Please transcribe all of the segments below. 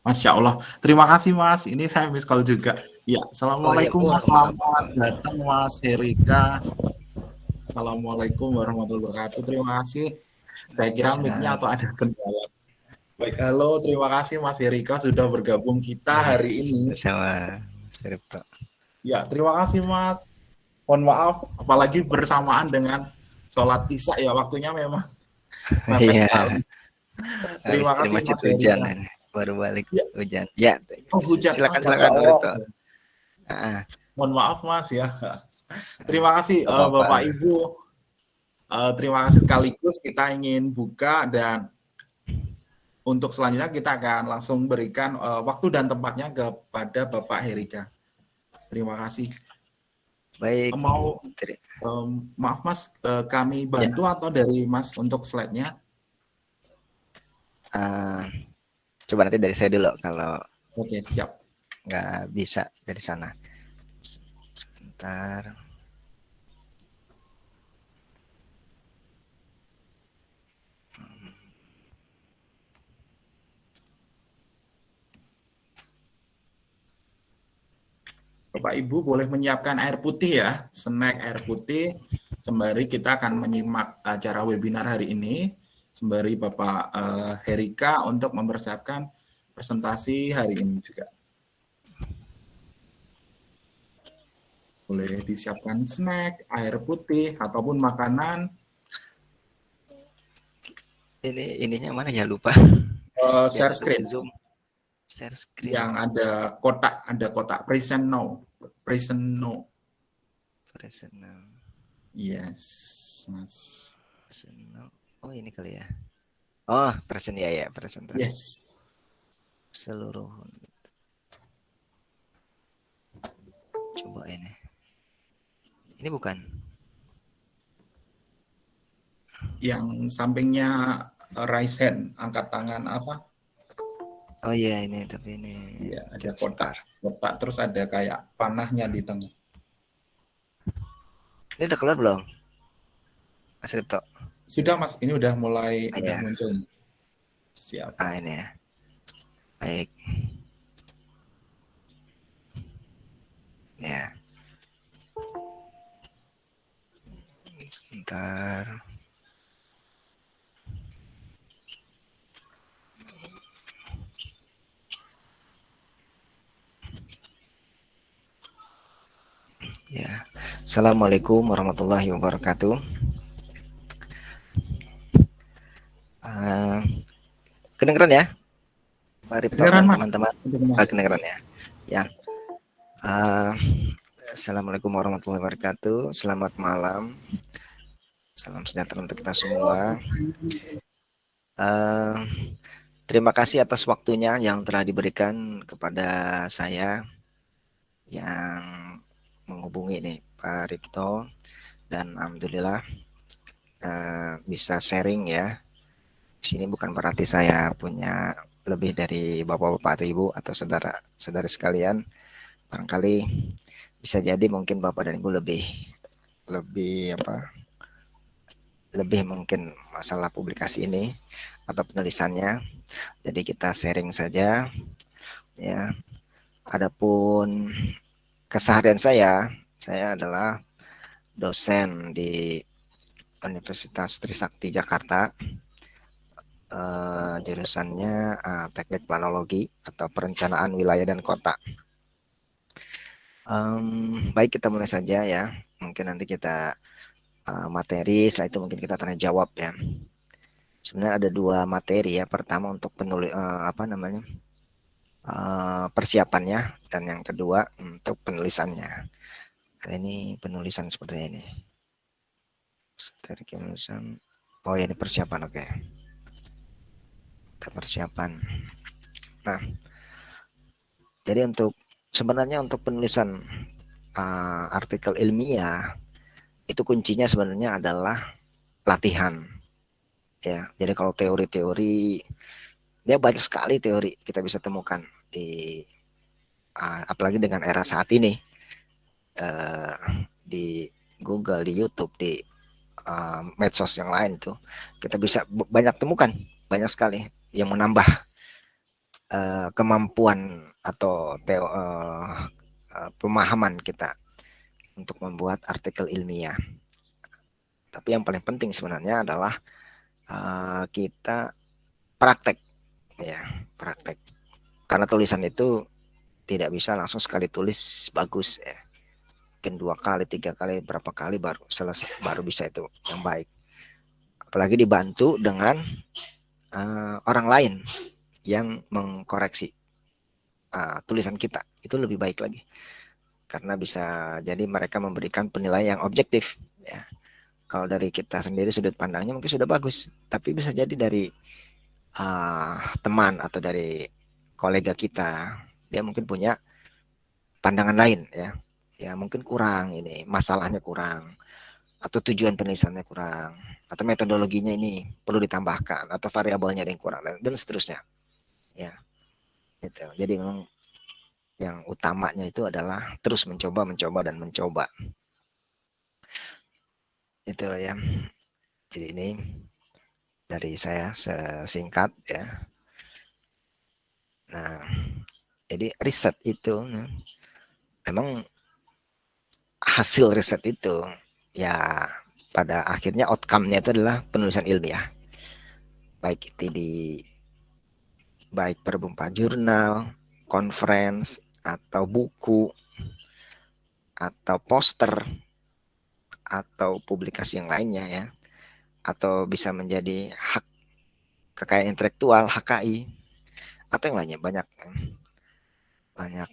Masya Allah. Terima kasih Mas. Ini saya miss call juga. Ya, Oh ya, Assalamualaikum Mas. Selamat datang Mas Herika. Assalamualaikum warahmatullahi wabarakatuh. Terima kasih. Saya kira mic-nya atau ada kendala. Baik, halo. Terima kasih Mas Herika sudah bergabung kita hari ini. Sama. Ya, terima kasih Mas. Mohon maaf, apalagi bersamaan dengan sholat isya ya waktunya memang. Iya. Terima kasih Mas Herika. Baru balik Ya. hujan. Ya, Oh, hujan. silakan Ah, silakan Mas. Ah, Mohon maaf Mas ya. Terima kasih Nggak eh, apa-apa. Bapak Ibu. Eh, terima kasih sekaligus kita ingin buka dan untuk selanjutnya kita akan langsung berikan eh, waktu dan tempatnya kepada Bapak Herika. Terima kasih. baik. Mau em, maaf Mas, eh, kami Ya. bantu atau dari Mas untuk slide-nya? ah, coba nanti dari saya dulu kalau Oke, siap. nggak bisa dari sana. Sebentar. Bapak Ibu boleh menyiapkan air putih ya, snack air putih. Sembari kita akan menyimak acara webinar hari ini. Sembari Bapak eh, Herika untuk mempersiapkan presentasi hari ini juga. Boleh disiapkan snack, air putih, ataupun makanan. Ini ininya mana ya lupa. Eh, share screen Zoom. Share screen. yang ada kotak, ada kotak present now, present no. Personal. Yes, Mas. Personal. Oh ini kali ya. Oh present ya ya presentasi Yes. seluruh. Coba ini. Ini bukan. yang sampingnya raise hand, angkat tangan apa? Oh iya ini tapi ini. Iya, ada kotak. Kotak terus ada kayak panahnya di tengah. Ini udah keluar belum? Mas Ripto. Sudah Mas, ini udah mulai Ah, udah iya. muncul. Siap. Ah ini ya. Baik. Ya. Sebentar. Ya. Assalamualaikum warahmatullahi wabarakatuh. Ah, kedengeran ya? Pak Mas. teman-teman. Benar. Ah, kedengeran ya. Ya. Ah, Assalamualaikum warahmatullahi wabarakatuh. Selamat malam. Salam sejahtera untuk kita semua. Ah, terima kasih atas waktunya yang telah diberikan kepada saya yang menghubungi nih Pak Ripto dan alhamdulillah eh, bisa sharing ya. Sini bukan berarti saya punya lebih dari bapak-bapak atau ibu atau saudara-saudari sekalian. Barangkali bisa jadi mungkin bapak dan ibu lebih lebih apa? Lebih mungkin masalah publikasi ini atau penulisannya. Jadi kita sharing saja ya. Adapun keseharian saya, saya adalah dosen di Universitas Trisakti Jakarta. Eh, jurusannya eh, Teknik Planologi atau Perencanaan Wilayah dan Kota. Em, baik kita mulai saja ya. Mungkin nanti kita eh, materi, setelah itu mungkin kita tanya jawab ya. Sebenarnya ada dua materi ya. Pertama untuk penulis apa namanya? eh, persiapannya dan yang kedua untuk penulisannya. Kali ini penulisan seperti ini. Oh ya ini persiapan oke. Kita persiapan. Nah, jadi untuk sebenarnya untuk penulisan uh, artikel ilmiah itu kuncinya sebenarnya adalah latihan. Ya, jadi kalau teori-teori dia banyak sekali teori kita bisa temukan di uh, apalagi dengan era saat ini uh, di Google, di YouTube, di uh, medsos yang lain itu kita bisa banyak temukan banyak sekali yang menambah uh, kemampuan atau teo, uh, pemahaman kita untuk membuat artikel ilmiah. Tapi yang paling penting sebenarnya adalah uh, kita praktek, ya praktek. Karena tulisan itu tidak bisa langsung sekali tulis bagus ya. Mungkin dua kali, tiga kali, berapa kali baru selesai, baru bisa itu yang baik. Apalagi dibantu dengan uh, orang lain yang mengkoreksi uh, tulisan kita. Itu lebih baik lagi. Karena bisa jadi mereka memberikan penilaian yang objektif ya. Kalau dari kita sendiri sudut pandangnya mungkin sudah bagus. Tapi bisa jadi dari uh, teman atau dari kolega kita dia mungkin punya pandangan lain ya. Ya mungkin kurang ini masalahnya kurang atau tujuan penulisannya kurang atau metodologinya ini perlu ditambahkan atau variabelnya yang kurang dan, dan seterusnya. Ya itu jadi memang yang utamanya itu adalah terus mencoba mencoba dan mencoba. Itu ya. Jadi ini dari saya sesingkat ya. Nah jadi riset itu memang hasil riset itu ya pada akhirnya outcome-nya itu adalah penulisan ilmiah baik itu di baik berupa jurnal, conference, atau buku, atau poster, atau publikasi yang lainnya ya, atau bisa menjadi hak kekayaan intelektual HKI, atau yang lainnya banyak banyak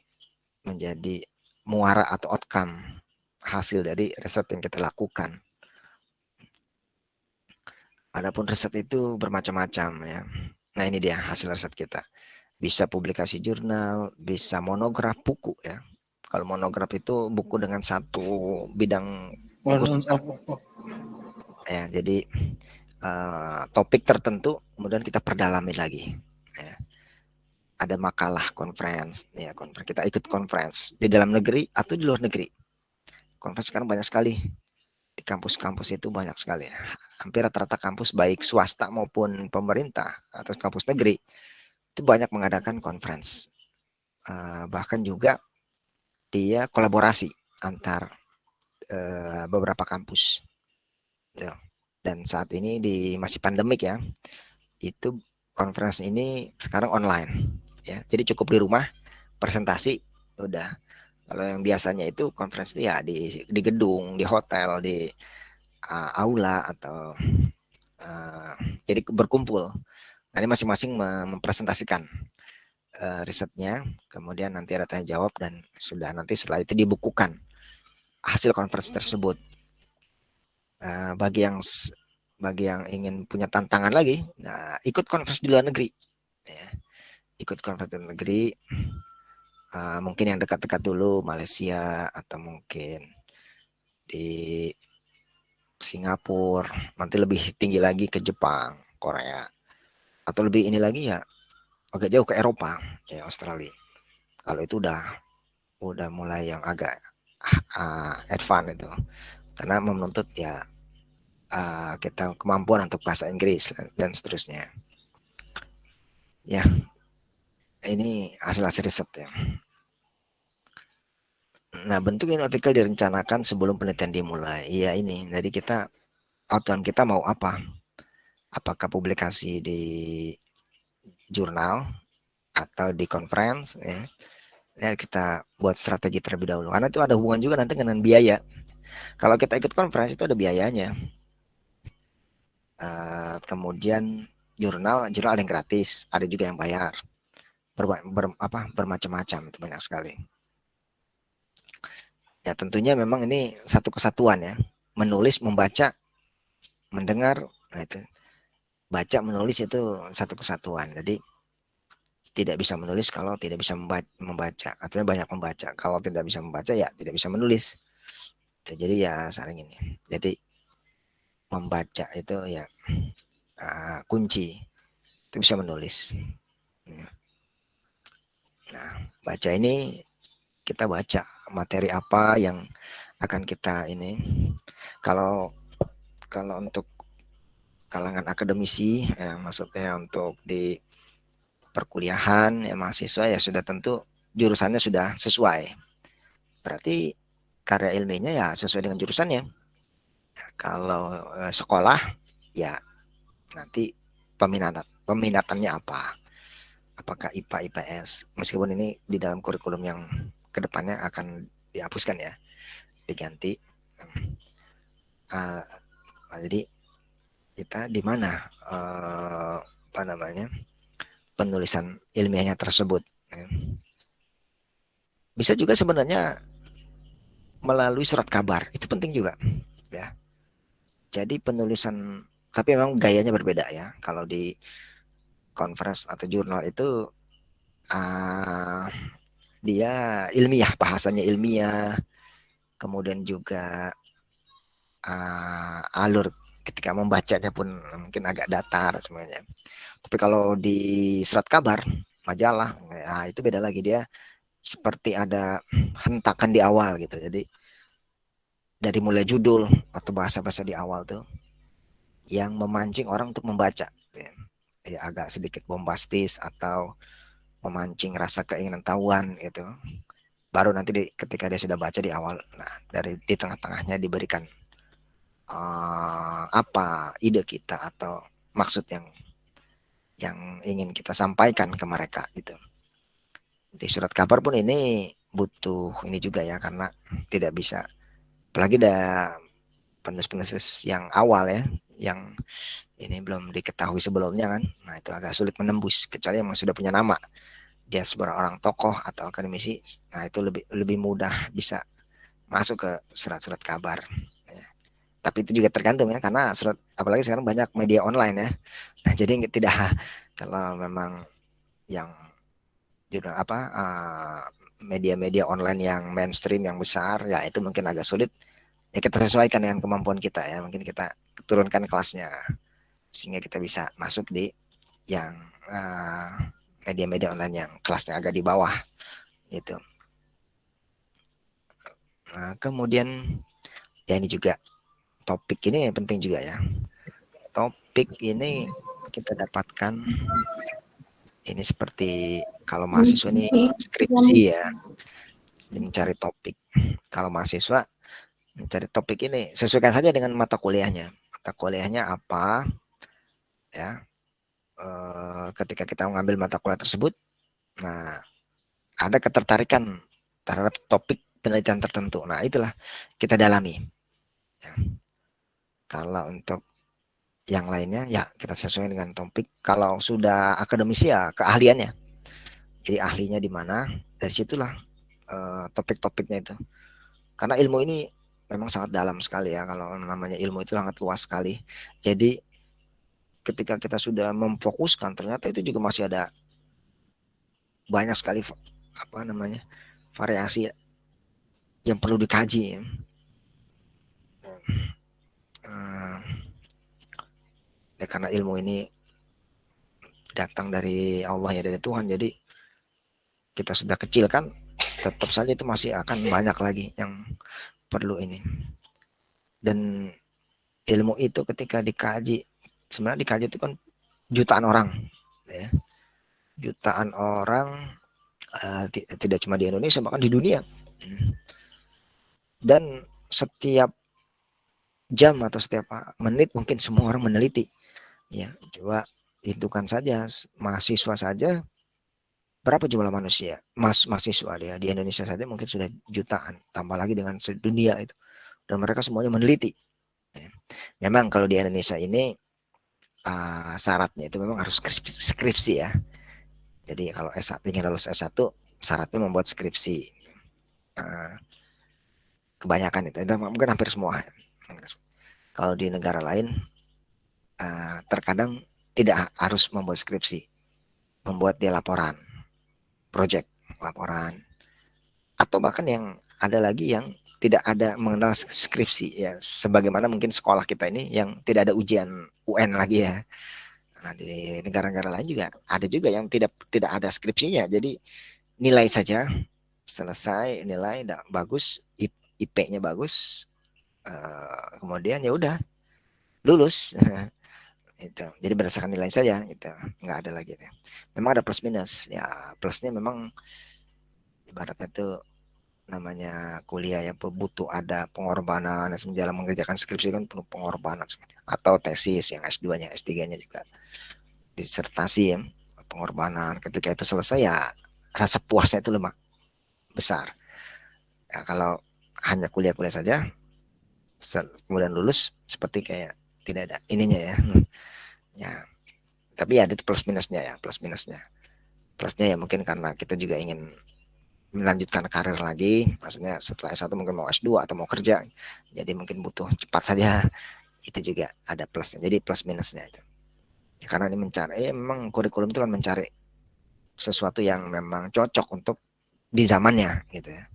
menjadi muara atau outcome hasil dari riset yang kita lakukan. Adapun riset itu bermacam-macam ya. Nah ini dia hasil riset kita. Bisa publikasi jurnal, bisa monograf buku ya. Kalau monograf itu buku dengan satu bidang khusus. Ya, jadi uh, topik tertentu kemudian kita perdalami lagi. Ya. Ada makalah conference, ya conference. Kita ikut conference di dalam negeri atau di luar negeri. Conference sekarang banyak sekali kampus-kampus itu banyak sekali. Hampir rata-rata kampus baik swasta maupun pemerintah atau kampus negeri itu banyak mengadakan conference. Uh, bahkan juga dia kolaborasi antar uh, beberapa kampus. Ya. Dan saat ini di masih pandemik ya, itu conference ini sekarang online. Ya, jadi cukup di rumah presentasi udah kalau yang biasanya itu konferensi ya di di gedung, di hotel, di uh, aula atau uh, jadi berkumpul. Nanti masing-masing mempresentasikan uh, risetnya, kemudian nanti ada tanya jawab dan sudah nanti setelah itu dibukukan hasil konferensi tersebut. Uh, bagi yang bagi yang ingin punya tantangan lagi, nah, ikut konferensi di luar negeri. Ya. Ikut konferensi di luar negeri, uh, mungkin yang dekat-dekat dulu Malaysia atau mungkin di Singapura. Nanti lebih tinggi lagi ke Jepang Korea. Atau lebih ini lagi ya agak jauh ke Eropa ya Australia. Kalau itu udah udah mulai yang agak uh, advance itu. Karena menuntut ya uh, kita kemampuan untuk bahasa Inggris dan seterusnya. Ya ini hasil-hasil riset ya. Nah, bentuk artikel direncanakan sebelum penelitian dimulai. Iya ini. Jadi kita outcome kita mau apa? Apakah publikasi di jurnal atau di conference ya. Ya kita buat strategi terlebih dahulu. Karena itu ada hubungan juga nanti dengan biaya. Kalau kita ikut conference itu ada biayanya. Uh, kemudian jurnal, jurnal ada yang gratis, ada juga yang bayar ber, ber, apa, bermacam-macam itu banyak sekali. Ya tentunya memang ini satu kesatuan ya, menulis, membaca, mendengar, nah itu baca, menulis itu satu kesatuan. Jadi tidak bisa menulis kalau tidak bisa membaca, artinya banyak membaca. Kalau tidak bisa membaca ya tidak bisa menulis. Jadi ya saling ini. Jadi membaca itu ya uh, kunci itu bisa menulis. Nah, baca ini kita baca materi apa yang akan kita ini. Kalau kalau untuk kalangan akademisi, ya, maksudnya untuk di perkuliahan ya mahasiswa ya sudah tentu jurusannya sudah sesuai. Berarti karya ilmiahnya ya sesuai dengan jurusannya. Kalau eh, sekolah ya nanti peminat peminatannya apa? Apakah IPA IPS? Meskipun ini di dalam kurikulum yang ke depannya akan dihapuskan ya, diganti. Uh, jadi kita di mana uh, apa namanya penulisan ilmiahnya tersebut? Ya. Bisa juga sebenarnya melalui surat kabar itu penting juga ya jadi penulisan tapi memang gayanya berbeda ya kalau di conference atau jurnal itu uh, dia ilmiah bahasanya ilmiah kemudian juga uh, alur ketika membacanya pun mungkin agak datar sebenarnya tapi kalau di surat kabar majalah ya itu beda lagi dia seperti ada hentakan di awal gitu. Jadi dari mulai judul atau bahasa-bahasa di awal tuh yang memancing orang untuk membaca. Ya agak sedikit bombastis atau memancing rasa keinginan tahuan gitu. Baru nanti di, ketika dia sudah baca di awal, nah dari di tengah-tengahnya diberikan uh, apa ide kita atau maksud yang yang ingin kita sampaikan ke mereka gitu. Di surat kabar pun ini butuh ini juga ya karena tidak bisa. Apalagi ada penulis-penulis yang awal ya yang ini belum diketahui sebelumnya kan. Nah itu agak sulit menembus kecuali yang sudah punya nama dia sebagai orang tokoh atau akademisi nah itu lebih lebih mudah bisa masuk ke surat-surat kabar ya. tapi itu juga tergantung ya karena surat apalagi sekarang banyak media online ya nah jadi tidak kalau memang yang jurnal apa uh, media-media online yang mainstream yang besar ya itu mungkin agak sulit ya kita sesuaikan dengan kemampuan kita ya mungkin kita turunkan kelasnya sehingga kita bisa masuk di yang media-media online yang kelasnya agak di bawah itu nah, kemudian ya ini juga topik ini penting juga ya. Topik ini kita dapatkan ini seperti kalau mahasiswa ini skripsi ya mencari topik. Kalau mahasiswa mencari topik ini sesuaikan saja dengan mata kuliahnya. Mata kuliahnya apa ya e, ketika kita mengambil mata kuliah tersebut nah ada ketertarikan terhadap topik penelitian tertentu. Nah itulah kita dalami. Ya. kalau untuk yang lainnya ya kita sesuai dengan topik. Kalau sudah akademisi ya keahliannya. Jadi ahlinya di mana dari situlah uh, topik-topiknya itu. Karena ilmu ini memang sangat dalam sekali ya. Kalau namanya ilmu itu sangat luas sekali. Jadi ketika kita sudah memfokuskan ternyata itu juga masih ada banyak sekali apa namanya variasi yang perlu dikaji uh, ya karena ilmu ini datang dari Allah ya dari Tuhan. Jadi kita sudah kecil kan tetap saja itu masih akan banyak lagi yang perlu ini. Dan ilmu itu ketika dikaji sebenarnya dikaji itu kan jutaan orang ya. Jutaan orang uh, tidak cuma di Indonesia bahkan di dunia. Dan setiap jam atau setiap menit mungkin semua orang meneliti Ya, coba hitungkan saja mahasiswa saja berapa jumlah manusia? Mas mahasiswa dia di Indonesia saja mungkin sudah jutaan tambah lagi dengan sedunia itu. Dan mereka semuanya meneliti ya. memang kalau di Indonesia ini uh, syaratnya itu memang harus skripsi, ya. Jadi kalau S1 ingin lulus S1 syaratnya membuat skripsi. Uh, kebanyakan itu mungkin hampir semua. Kalau di negara lain uh, terkadang tidak harus membuat skripsi, membuat dia laporan, project laporan, atau bahkan yang ada lagi yang tidak ada mengenal skripsi ya, sebagaimana mungkin sekolah kita ini yang tidak ada ujian UN lagi ya. Nah, di negara-negara lain juga ada juga yang tidak tidak ada skripsinya, jadi nilai saja selesai nilai bagus IP-nya bagus, uh, kemudian ya udah lulus. Itu jadi berdasarkan nilai saja gitu. Nggak ada lagi ya. memang ada plus minus ya. Plusnya memang ibaratnya itu namanya kuliah ya butuh ada pengorbanan dalam mengerjakan skripsi kan penuh pengorbanan atau tesis yang S2-nya S3-nya juga disertasi ya pengorbanan. Ketika itu selesai ya rasa puasnya itu lemak besar. Ya, kalau hanya kuliah-kuliah saja kemudian lulus seperti kayak tidak ada ininya ya. Ya tapi ya ada plus minusnya ya plus minusnya. Plusnya ya mungkin karena kita juga ingin melanjutkan karir lagi maksudnya setelah S1 mungkin mau S2 atau mau kerja jadi mungkin butuh cepat saja. Itu juga ada plusnya jadi plus minusnya itu. Ya, karena ini mencari ya memang kurikulum itu kan mencari sesuatu yang memang cocok untuk di zamannya gitu ya.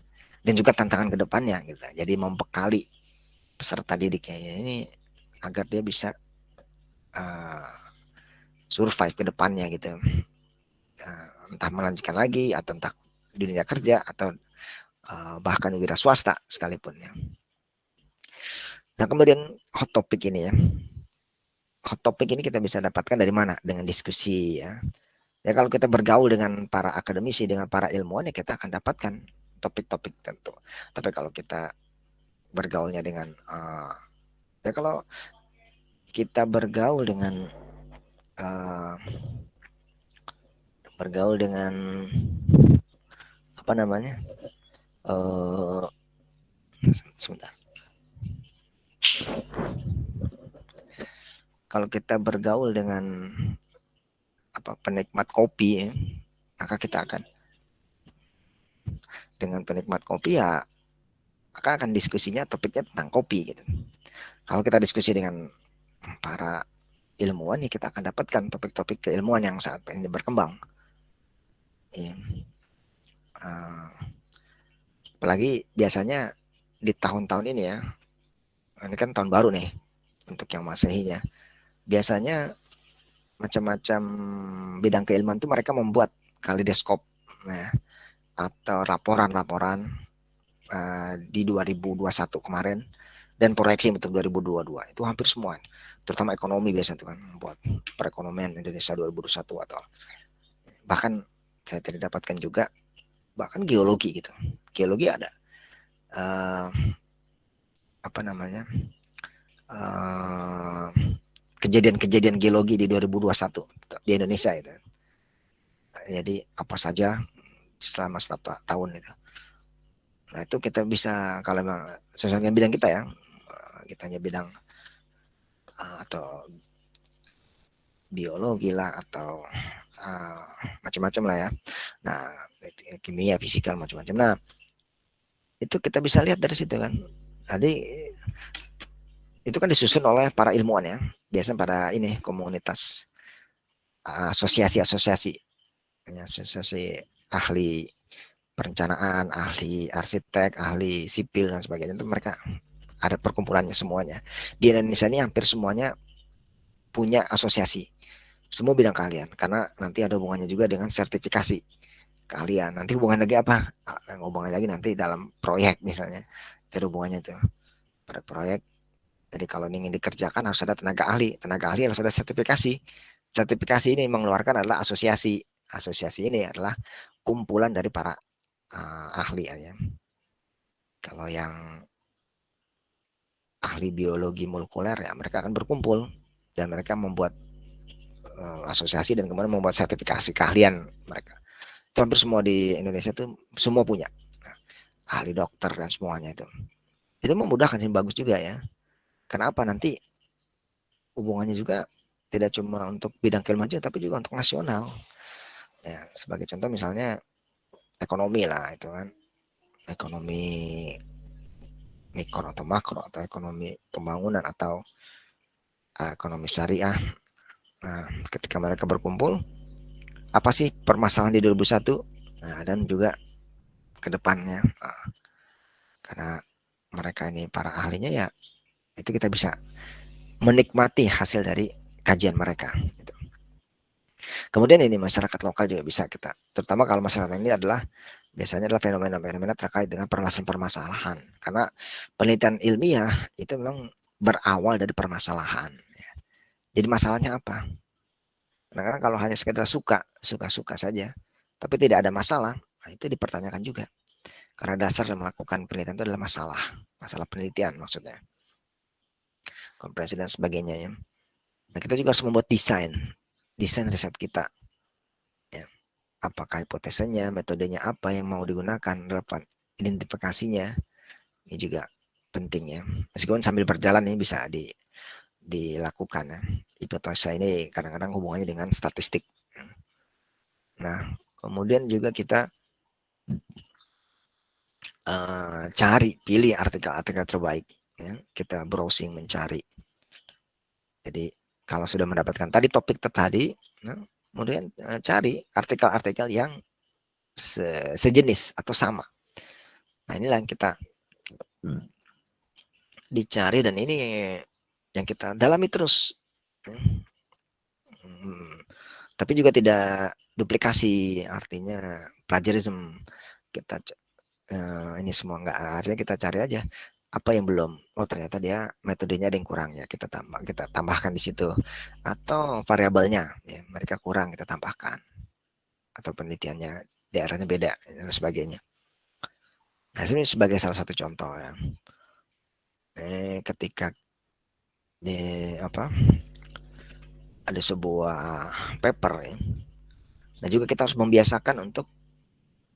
Dan juga tantangan ke depannya gitu. Jadi membekali peserta didiknya ini agar dia bisa uh, survive ke depannya gitu. Uh, entah melanjutkan lagi atau entah dunia kerja atau uh, bahkan wira swasta sekalipun ya. Nah kemudian hot topic ini ya, hot topic ini kita bisa dapatkan dari mana? Dengan diskusi ya. Ya kalau kita bergaul dengan para akademisi, dengan para ilmuwan ya kita akan dapatkan topik-topik tentu. Tapi kalau kita bergaulnya dengan uh, ya kalau kita bergaul dengan uh, bergaul dengan apa namanya? Uh, sebentar. Kalau kita bergaul dengan apa penikmat kopi ya, maka kita akan dengan penikmat kopi ya maka akan diskusinya topiknya tentang kopi gitu. Kalau kita diskusi dengan para ilmuwan ya kita akan dapatkan topik-topik keilmuan yang saat ini berkembang. Ya. Uh, apalagi biasanya di tahun-tahun ini ya ini kan tahun baru nih untuk yang masehinya. Biasanya macam-macam bidang keilmuan itu mereka membuat kalidoskop ya, atau laporan-laporan uh, di 2021 kemarin dan proyeksi untuk 2022 itu hampir semua terutama ekonomi biasa itu kan buat perekonomian Indonesia 2021 atau bahkan saya tidak dapatkan juga bahkan geologi gitu. Geologi ada uh, apa namanya kejadian-kejadian uh, geologi di 2021 di Indonesia itu. Jadi apa saja selama satu tahun itu. Nah itu kita bisa kalau memang sesuai dengan bidang kita ya kita hanya bidang uh, atau biologi lah atau uh, macam-macam lah ya. Nah, kimia, fisikal macam-macam. Nah, itu kita bisa lihat dari situ kan. Jadi itu kan disusun oleh para ilmuwan ya. Biasanya pada ini komunitas asosiasi-asosiasi asosiasi ahli perencanaan, ahli arsitek, ahli sipil dan sebagainya itu mereka ada perkumpulannya semuanya. Di Indonesia ini hampir semuanya punya asosiasi. Semua bidang kalian karena nanti ada hubungannya juga dengan sertifikasi kalian. Nanti hubungan lagi apa? Ah, hubungan lagi nanti dalam proyek misalnya. Ada hubungannya tuh. Pada proyek jadi kalau ingin dikerjakan harus ada tenaga ahli. Tenaga ahli harus ada sertifikasi. Sertifikasi ini mengeluarkan adalah asosiasi. Asosiasi ini adalah kumpulan dari para uh, ahli ya. Kalau yang ahli biologi molekuler ya mereka akan berkumpul dan mereka membuat uh, asosiasi dan kemudian membuat sertifikasi keahlian mereka. Itu hampir semua di Indonesia itu semua punya nah, ahli dokter dan semuanya itu. Itu memudahkan sih bagus juga ya. Kenapa nanti hubungannya juga tidak cuma untuk bidang keilmuan tapi juga untuk nasional. Ya, sebagai contoh misalnya ekonomi lah itu kan. Ekonomi mikro atau makro atau ekonomi pembangunan atau uh, ekonomi syariah. Nah, ketika mereka berkumpul, apa sih permasalahan di 2001 nah, dan juga ke depannya. Nah, karena mereka ini para ahlinya ya itu kita bisa menikmati hasil dari kajian mereka. Gitu. Kemudian ini masyarakat lokal juga bisa kita, terutama kalau masyarakat ini adalah biasanya adalah fenomena-fenomena terkait dengan permasalahan-permasalahan. Karena penelitian ilmiah itu memang berawal dari permasalahan. Ya. Jadi masalahnya apa? Karena kalau hanya sekedar suka, suka-suka saja, tapi tidak ada masalah, nah itu dipertanyakan juga. Karena dasar melakukan penelitian itu adalah masalah, masalah penelitian maksudnya. Kompresi dan sebagainya ya. Nah, kita juga harus membuat desain, desain riset kita. Ya. Apakah hipotesanya, metodenya apa yang mau digunakan, relevan identifikasinya, ini juga penting ya. Meskipun sambil berjalan ini bisa di dilakukan ya. Hipotesa ini kadang-kadang hubungannya dengan statistik. Nah, kemudian juga kita uh, cari, pilih artikel-artikel terbaik. Ya. Kita browsing mencari. Jadi kalau sudah mendapatkan tadi topik tadi, nah, kemudian uh, cari artikel-artikel yang se sejenis atau sama. Nah inilah yang kita dicari dan ini yang kita dalami terus. Hmm. Tapi juga tidak duplikasi, artinya plagiarism. Kita uh, ini semua enggak artinya kita cari aja apa yang belum. Oh ternyata dia metodenya ada yang kurang ya kita tambah kita tambahkan di situ atau variabelnya ya mereka kurang kita tambahkan atau penelitiannya daerahnya beda dan sebagainya. Nah, ini sebagai salah satu contoh ya. Eh, ketika di apa ada sebuah paper ya. Nah juga kita harus membiasakan untuk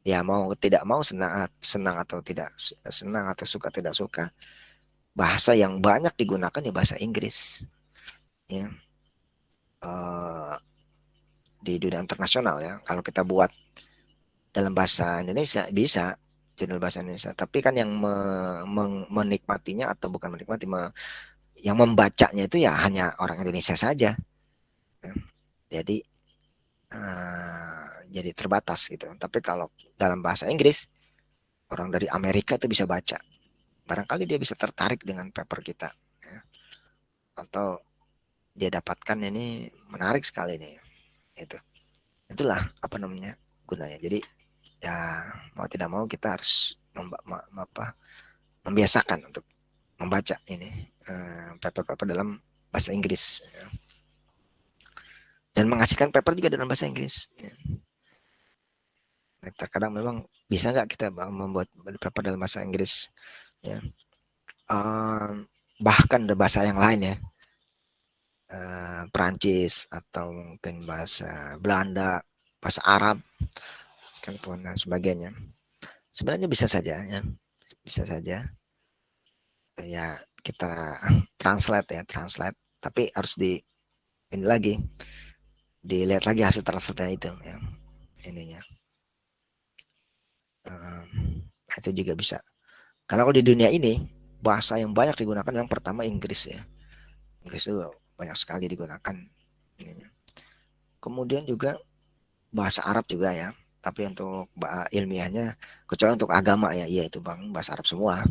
ya mau tidak mau senang senang atau tidak senang atau suka tidak suka bahasa yang banyak digunakan ya bahasa Inggris. Ya. Uh, di dunia internasional ya kalau kita buat dalam bahasa Indonesia bisa jurnal bahasa Indonesia. Tapi kan yang me, me, menikmatinya atau bukan menikmati me, yang membacanya itu ya hanya orang Indonesia saja. Jadi uh, jadi terbatas gitu. Tapi kalau dalam bahasa Inggris orang dari Amerika itu bisa baca. Barangkali dia bisa tertarik dengan paper kita. Ya. Atau dia dapatkan ini menarik sekali nih. Itu. Itulah apa namanya gunanya. Jadi ya mau tidak mau kita harus apa, membiasakan untuk membaca ini eh, paper-paper dalam bahasa Inggris ya. dan menghasilkan paper juga dalam bahasa Inggris ya. terkadang memang bisa nggak kita membuat paper dalam bahasa Inggris ya? Uh, bahkan ada bahasa yang lain ya. Uh, Perancis atau mungkin bahasa Belanda bahasa Arab dan sebagainya. Sebenarnya bisa saja ya. Bisa saja ya kita translate ya translate. Tapi harus di ini lagi dilihat lagi hasil translate itu ya ininya. Um, itu juga bisa. Karena kalau di dunia ini bahasa yang banyak digunakan yang pertama Inggris ya. Inggris itu banyak sekali digunakan ininya. kemudian juga bahasa Arab juga ya. Tapi untuk ilmiahnya kecuali untuk agama ya iya itu bang bahasa Arab semua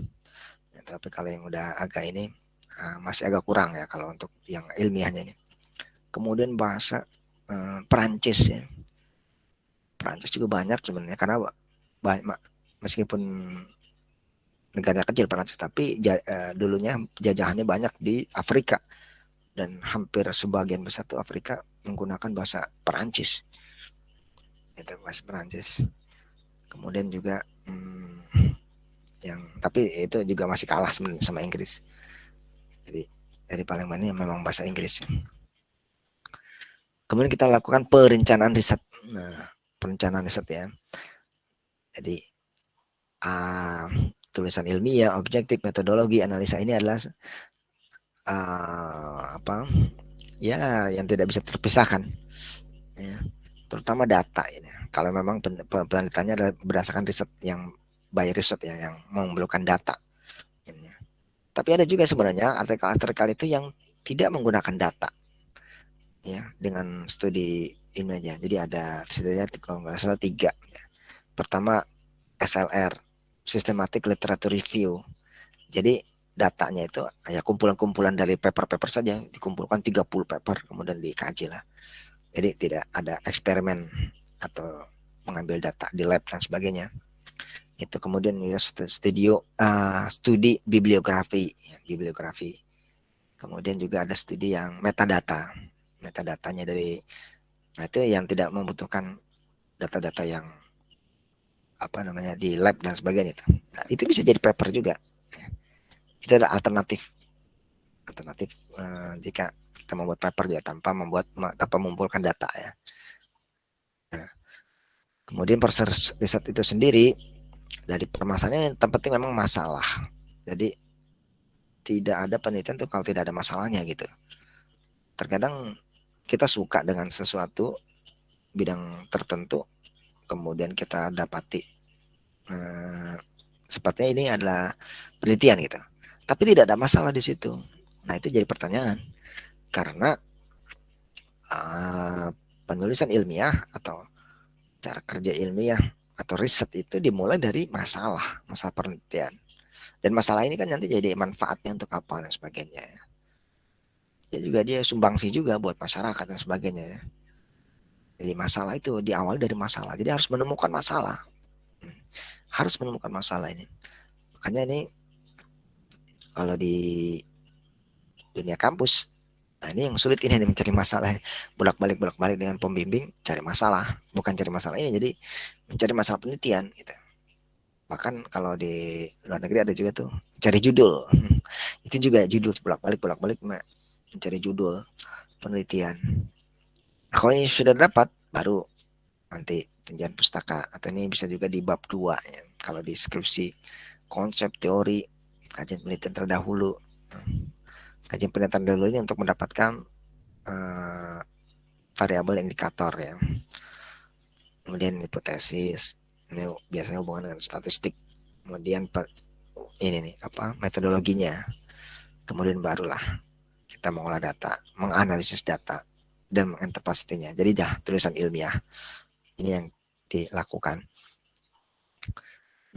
tapi kalau yang udah agak ini uh, masih agak kurang ya kalau untuk yang ilmiahnya ini. Kemudian bahasa uh, Perancis ya. Perancis juga banyak sebenarnya karena banyak meskipun negara kecil Perancis tapi uh, dulunya jajahannya banyak di Afrika dan hampir sebagian besar tuh Afrika menggunakan bahasa Perancis. Itu bahasa Perancis. Kemudian juga hmm, yang tapi itu juga masih kalah sama Inggris. Jadi dari paling banyak memang bahasa Inggris. Kemudian kita lakukan perencanaan riset. Nah perencanaan riset ya. Jadi uh, tulisan ilmiah objektif metodologi analisa ini adalah uh, apa ya yang tidak bisa terpisahkan. Ya terutama data ini. Kalau memang penelitiannya adalah berdasarkan riset yang by research ya yang memerlukan data. Tapi ada juga sebenarnya artikel-artikel itu yang tidak menggunakan data ya dengan studi ini aja. Jadi ada setidaknya kalau nggak salah tiga. Ya. Pertama SLR Systematic Literature Review. Jadi datanya itu ya kumpulan-kumpulan dari paper-paper saja dikumpulkan 30 paper kemudian dikaji lah. Jadi tidak ada eksperimen atau mengambil data di lab dan sebagainya itu kemudian ya studio uh, studi bibliografi ya, bibliografi Kemudian juga ada studi yang metadata. Metadatanya dari nah itu yang tidak membutuhkan data-data yang apa namanya di lab dan sebagainya itu. Nah, itu bisa jadi paper juga. Itu ada alternatif. Alternatif uh, jika kita membuat paper ya tanpa membuat tanpa mengumpulkan data ya. Nah, kemudian proses riset itu sendiri dari permasalahan yang penting memang masalah. Jadi tidak ada penelitian tuh kalau tidak ada masalahnya gitu. Terkadang kita suka dengan sesuatu bidang tertentu, kemudian kita dapati eh, sepertinya ini adalah penelitian gitu. Tapi tidak ada masalah di situ. Nah itu jadi pertanyaan karena uh, penulisan ilmiah atau cara kerja ilmiah atau riset itu dimulai dari masalah, masalah penelitian. Dan masalah ini kan nanti jadi manfaatnya untuk apa dan sebagainya. Ya juga dia sumbangsi juga buat masyarakat dan sebagainya ya. Jadi masalah itu di awal dari masalah. Jadi harus menemukan masalah. Harus menemukan masalah ini. Makanya ini kalau di dunia kampus Nah, ini yang sulit ini mencari masalah. Bolak-balik bolak-balik dengan pembimbing cari masalah, bukan cari masalah ini jadi mencari masalah penelitian gitu. Bahkan kalau di luar negeri ada juga tuh cari judul. Itu juga judul bolak balik bolak balik mencari judul penelitian. Nah, kalau ini sudah dapat baru nanti tunjangan pustaka. Atau ini bisa juga di bab dua ya. kalau di skripsi konsep teori kajian penelitian terdahulu. Kajian penelitian terdahulu ini untuk mendapatkan uh, variabel indikator ya kemudian hipotesis ini biasanya hubungan dengan statistik. Kemudian per, ini nih apa metodologinya. Kemudian barulah kita mengolah data menganalisis data dan menginterpretasinya jadi dah tulisan ilmiah ini yang dilakukan.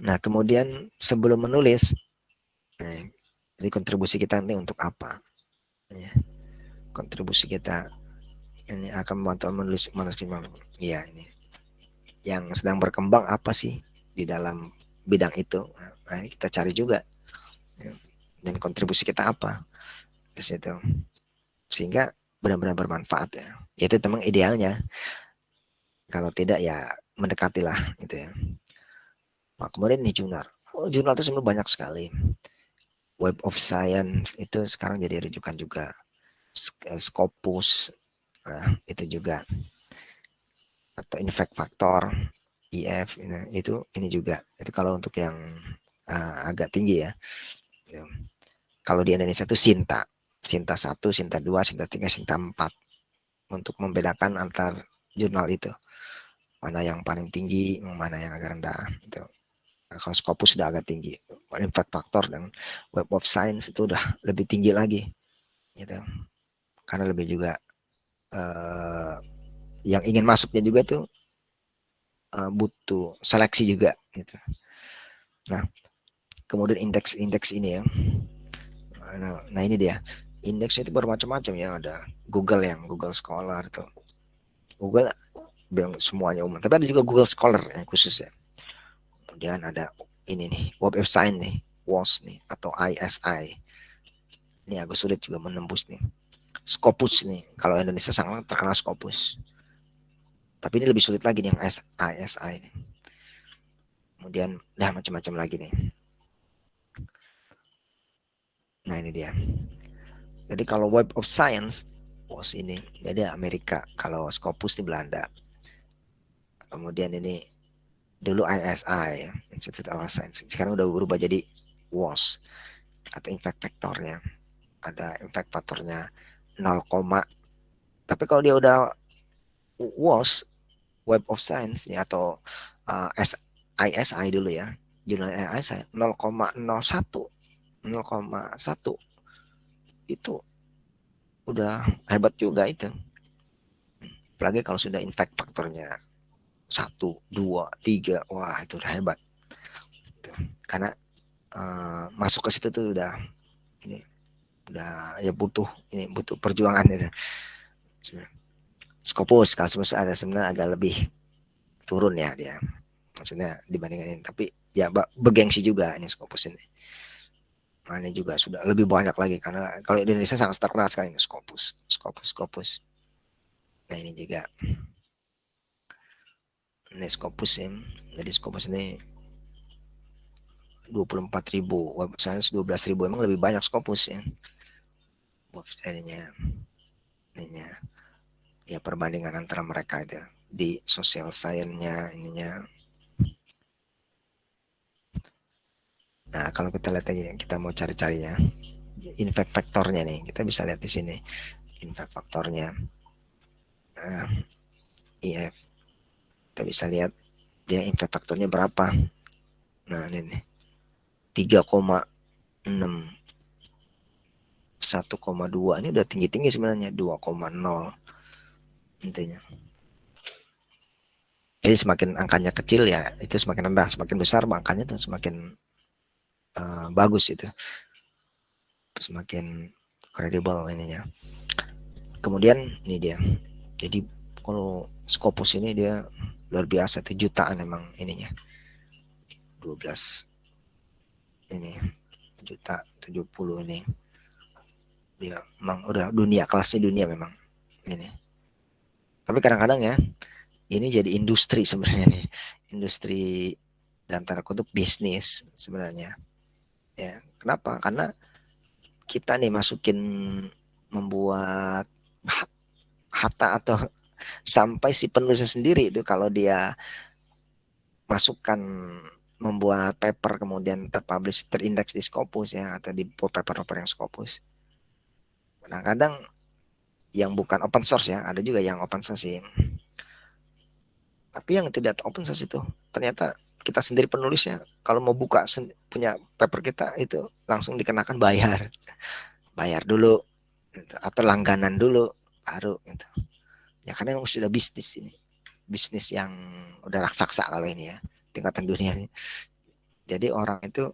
Nah kemudian sebelum menulis eh, jadi kontribusi kita nanti untuk apa? Ya, kontribusi kita ini akan membantu menulis manuskrip ya ini yang sedang berkembang apa sih di dalam bidang itu? Nah, kita cari juga ya. dan kontribusi kita apa di situ. Sehingga benar-benar bermanfaat ya. Itu memang idealnya. Kalau tidak ya mendekatilah gitu ya. Nah, kemudian nih jurnal. Oh, jurnal itu sebenarnya banyak sekali. Web of Science itu sekarang jadi rujukan juga. Scopus nah, itu juga atau infect factor IF ini, itu ini juga. Itu kalau untuk yang uh, agak tinggi ya. Kalau di Indonesia itu Sinta. Sinta 1, Sinta 2, Sinta 3, Sinta 4 untuk membedakan antar jurnal itu. Mana yang paling tinggi mana yang agak rendah itu nah, kalau Scopus sudah agak tinggi. Impact factor dan Web of Science itu udah lebih tinggi lagi gitu. Karena lebih juga uh, yang ingin masuknya juga tuh uh, butuh seleksi juga gitu. Nah, kemudian indeks-indeks ini ya. Nah, nah ini dia. Indeks itu bermacam-macam ya, ada Google yang Google Scholar tuh. Google bilang semuanya umum, tapi ada juga Google Scholar yang khusus ya. Kemudian ada ini nih, Web of Science nih, WOS nih atau ISI. Ini agak sulit juga menembus nih. Scopus nih, kalau Indonesia sangat terkenal Scopus. Tapi ini lebih sulit lagi nih yang ASI ini. Kemudian dah macam-macam lagi nih. Nah ini dia. Jadi kalau Web of Science, was ini, jadi Amerika. Kalau Scopus di Belanda. Kemudian ini dulu ISI, Institute of Science. Sekarang udah berubah jadi WAS atau impact factornya. Ada impact factornya 0, tapi kalau dia udah WOS Web of Science ya atau uh, ISI dulu ya. Jurnal ISI 0,01 0,1 itu udah hebat juga itu. Apalagi kalau sudah infect faktornya satu dua tiga wah itu udah hebat. Karena uh, masuk ke situ tuh udah ini udah ya butuh ini butuh perjuangan itu Scopus sebenarnya ada sebenarnya agak lebih turun ya dia. Maksudnya dibandingkan ini. Tapi ya bergengsi juga ini Scopus ini. Nah, ini juga sudah lebih banyak lagi. Karena kalau Indonesia sangat terkenal sekali ini Scopus, Scopus, Scopus. Nah, ini juga. Ini Scopus ya. Jadi Scopus ini 24.000 website 12.000 emang lebih banyak Scopus ya. Website-nya. Ininya ya perbandingan antara mereka itu di sosial science-nya ininya. Nah, kalau kita lihat lagi kita mau cari-carinya impact faktornya nih, kita bisa lihat di sini. Impact faktornya. Nah, IF kita bisa lihat dia impact faktornya berapa. Nah, ini nih. 3,6 1,2 ini udah tinggi-tinggi sebenarnya 2,0 intinya. Jadi semakin angkanya kecil ya itu semakin rendah, semakin besar angkanya tuh semakin uh, bagus itu. Semakin kredibel ininya. Kemudian ini dia. Jadi kalau Scopus ini dia luar biasa itu jutaan emang ininya. 12 ini juta 70 ini. Dia memang udah dunia kelasnya dunia memang ini tapi kadang-kadang ya ini jadi industri sebenarnya nih. Industri dan tanda kutip bisnis sebenarnya. Ya kenapa? Karena kita nih masukin membuat harta atau sampai si penulisnya sendiri itu kalau dia masukkan membuat paper kemudian terpublish terindeks di Scopus ya atau di paper-paper yang Scopus. Kadang-kadang yang bukan open source ya ada juga yang open source sih tapi yang tidak open source itu ternyata kita sendiri penulisnya kalau mau buka punya paper kita itu langsung dikenakan bayar bayar dulu gitu. atau langganan dulu baru gitu. ya karena memang sudah bisnis ini bisnis yang udah raksasa kalau ini ya tingkatan dunia jadi orang itu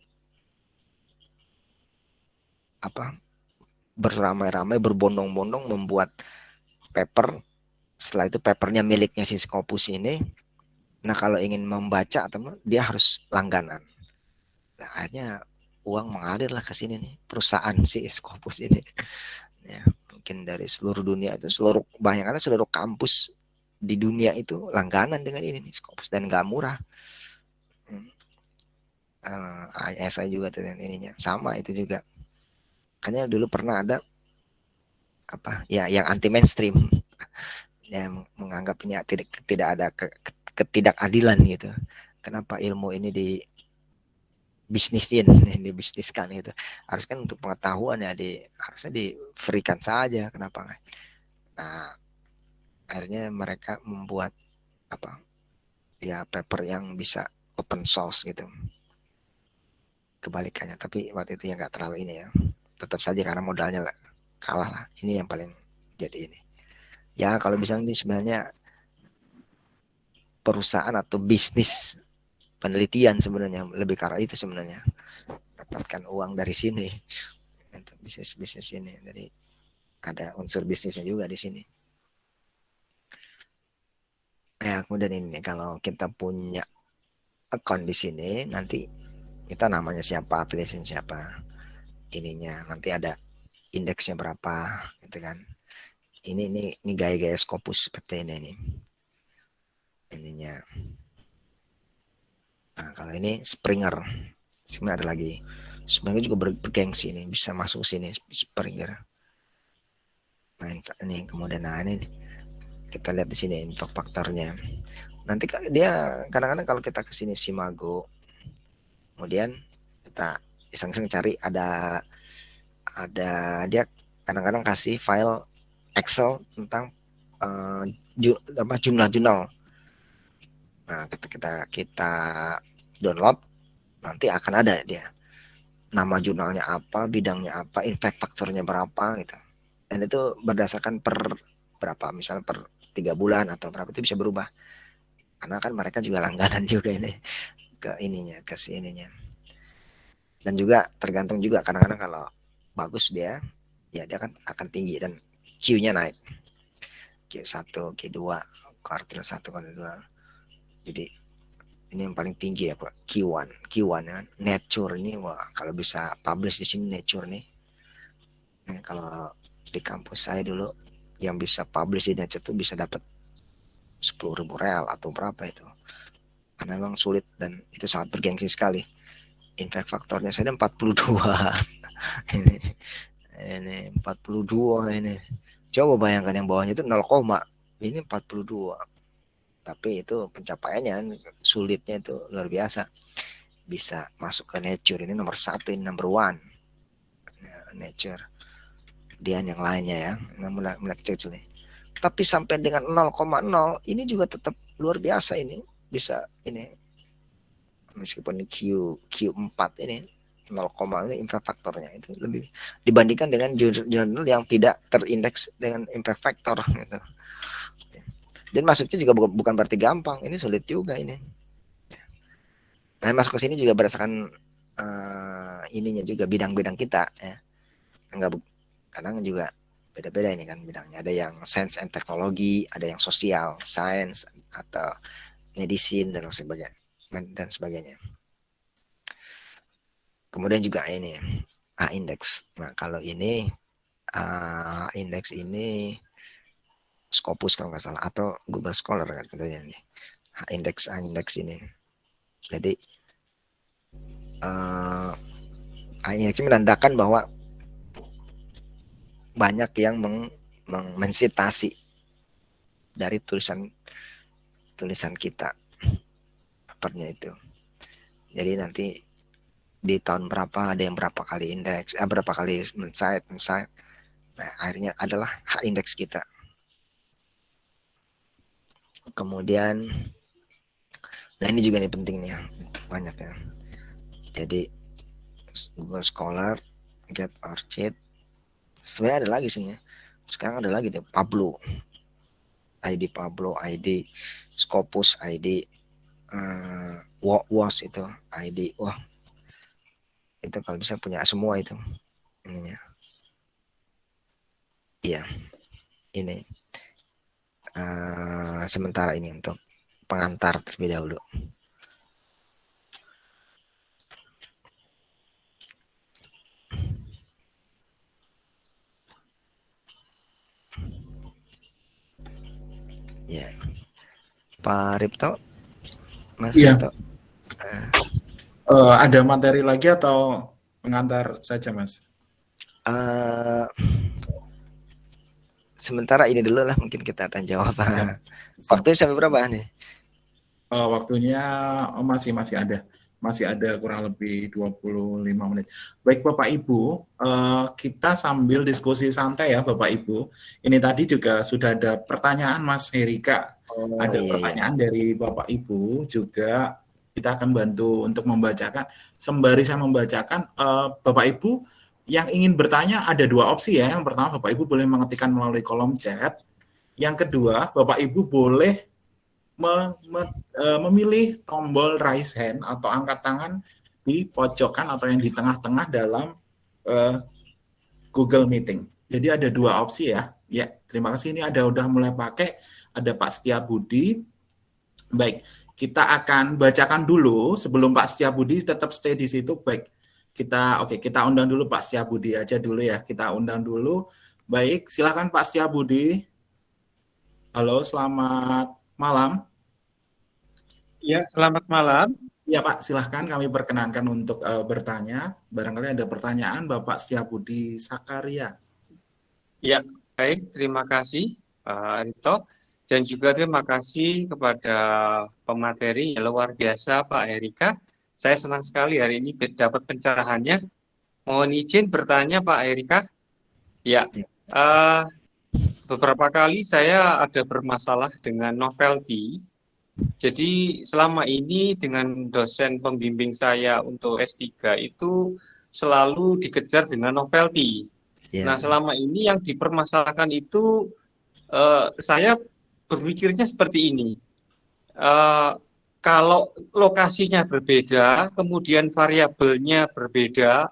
apa beramai-ramai berbondong-bondong membuat paper setelah itu papernya miliknya si Scopus ini Nah kalau ingin membaca atau dia harus langganan. Nah, akhirnya uang mengalir lah ke sini nih perusahaan si Scopus ini. Ya, mungkin dari seluruh dunia itu seluruh bayangannya seluruh kampus di dunia itu langganan dengan ini nih Scopus dan nggak murah. Hmm. Uh, eh, ISI juga tuh ininya sama itu juga. Kayaknya dulu pernah ada apa ya yang anti mainstream yang menganggap ini tidak tidak ada ke, ketidakadilan gitu. Kenapa ilmu ini di bisnisin, dibisniskan gitu. Harus kan untuk pengetahuan ya di harusnya di freekan saja. Kenapa nggak? Nah, akhirnya mereka membuat apa? Ya paper yang bisa open source gitu. Kebalikannya, tapi waktu itu ya nggak terlalu ini ya. Tetap saja karena modalnya kalah lah. Ini yang paling jadi ini. Ya kalau bisa ini sebenarnya perusahaan atau bisnis penelitian sebenarnya lebih karena itu sebenarnya. Dapatkan uang dari sini. Untuk bisnis bisnis ini. Jadi ada unsur bisnisnya juga di sini. Ya kemudian ini kalau kita punya account di sini nanti kita namanya siapa affiliation siapa ininya nanti ada indeksnya berapa gitu kan. Ini ini ini gaya-gaya Scopus seperti ini nih ininya. Nah kalau ini Springer. Sebenarnya ada lagi. Springer juga ber bergengsi ini bisa masuk sini Springer. Nah ini kemudian nah ini kita lihat di sini info faktornya. Nanti dia kadang-kadang kalau kita ke sini Simago kemudian kita iseng-iseng cari ada ada dia kadang-kadang kasih file Excel tentang uh, ju, apa jumlah-jumlah Nah, ketika kita kita download nanti akan ada dia nama jurnalnya apa, bidangnya apa, impact faktornya berapa gitu. Dan itu berdasarkan per berapa, misalnya per tiga bulan atau berapa itu bisa berubah. Karena kan mereka juga langganan juga ini ke ininya, ke si. Dan juga tergantung juga kadang-kadang kalau bagus dia, ya dia kan akan tinggi dan Q-nya naik. Q1, Q2, kuartil 1, kuartil 2 jadi ini yang paling tinggi ya Pak. Q1 Q1 ya Nature ini wah kalau bisa publish di sini Nature nih. Nah, kalau di kampus saya dulu yang bisa publish di Nature tuh bisa dapat sepuluh ribu real atau berapa itu. Karena memang sulit dan itu sangat bergengsi sekali impact faktornya. Saya 42 ini ini 42 ini. Coba bayangkan yang bawahnya itu 0, ini 42 tapi itu pencapaiannya sulitnya itu luar biasa. Bisa masuk ke nature. Ini nomor satu ini number one. Nah, nature. Dia yang lainnya ya. Mulai mulai kecil, nih. Tapi sampai dengan 0,0 ini juga tetap luar biasa ini. Bisa ini meskipun Q Q4 ini 0, ini impact faktornya itu lebih dibandingkan dengan jurnal yang tidak terindeks dengan impact factor gitu. Dan masuknya juga bukan berarti gampang ini sulit juga ini. Nah masuk ke sini juga berdasarkan uh, ininya juga bidang-bidang kita ya. Enggak kadang juga beda-beda ini kan bidangnya. Ada yang science and teknologi ada yang sosial science atau medicine dan sebagainya dan sebagainya. Kemudian juga ini A index. Nah kalau ini A index ini Scopus kalau nggak salah atau Google Scholar kan katanya nih. Indeks indeks ini. Jadi uh, indeks ini menandakan bahwa banyak yang meng, meng mensitasi dari tulisan tulisan kita papernya itu. Jadi nanti di tahun berapa ada yang berapa kali indeks eh, berapa kali mensight mensight nah akhirnya adalah hak indeks kita. Kemudian nah ini juga nih penting nih ya banyak ya jadi Google Scholar Get Orchid sebenarnya ada lagi sih ya. Sekarang ada lagi deh Pablo. ID Pablo ID Scopus ID uh, was itu ID wah. Itu kalau bisa punya semua itu ininya. Iya ini. Uh, sementara ini untuk pengantar terlebih dahulu. Ya, Pak Ripto, Mas ya. Uh, uh, ada materi lagi atau pengantar saja, Mas? Uh, sementara ini dulu lah mungkin kita akan jawab. Ya. Waktunya sampai berapa nih? Uh, waktunya oh, masih masih ada. Masih ada kurang lebih 25 menit. Baik Bapak Ibu, uh, kita sambil diskusi santai ya Bapak Ibu. Ini tadi juga sudah ada pertanyaan Mas Herika. Oh, ada iya. pertanyaan dari Bapak Ibu juga kita akan bantu untuk membacakan. Sembari saya membacakan, uh, Bapak Ibu yang ingin bertanya ada dua opsi ya. Yang pertama Bapak Ibu boleh mengetikkan melalui kolom chat. Yang kedua Bapak Ibu boleh me, me, e, memilih tombol raise hand atau angkat tangan di pojokan atau yang di tengah-tengah dalam e, Google Meeting. Jadi ada dua opsi ya. Ya, terima kasih ini ada udah mulai pakai. Ada Pak Setia Budi. Baik, kita akan bacakan dulu sebelum Pak Setia Budi tetap stay di situ. Baik, kita oke okay, kita undang dulu Pak Setia Budi aja dulu ya. Kita undang dulu. Baik, silakan Pak Setia Budi. Halo, selamat malam. Ya, selamat malam. Ya Pak, silahkan kami perkenankan untuk uh, bertanya. Barangkali ada pertanyaan Bapak Setia Budi Sakaria. Ya, baik. Terima kasih Pak Rito. Dan juga terima kasih kepada pemateri yang luar biasa Pak Erika saya senang sekali hari ini dapat pencerahannya. Mohon izin bertanya Pak Erika. Ya, uh, beberapa kali saya ada bermasalah dengan novelty. Jadi selama ini dengan dosen pembimbing saya untuk S3 itu selalu dikejar dengan novelty. Yeah. Nah selama ini yang dipermasalahkan itu uh, saya berpikirnya seperti ini. Uh, kalau lokasinya berbeda, kemudian variabelnya berbeda,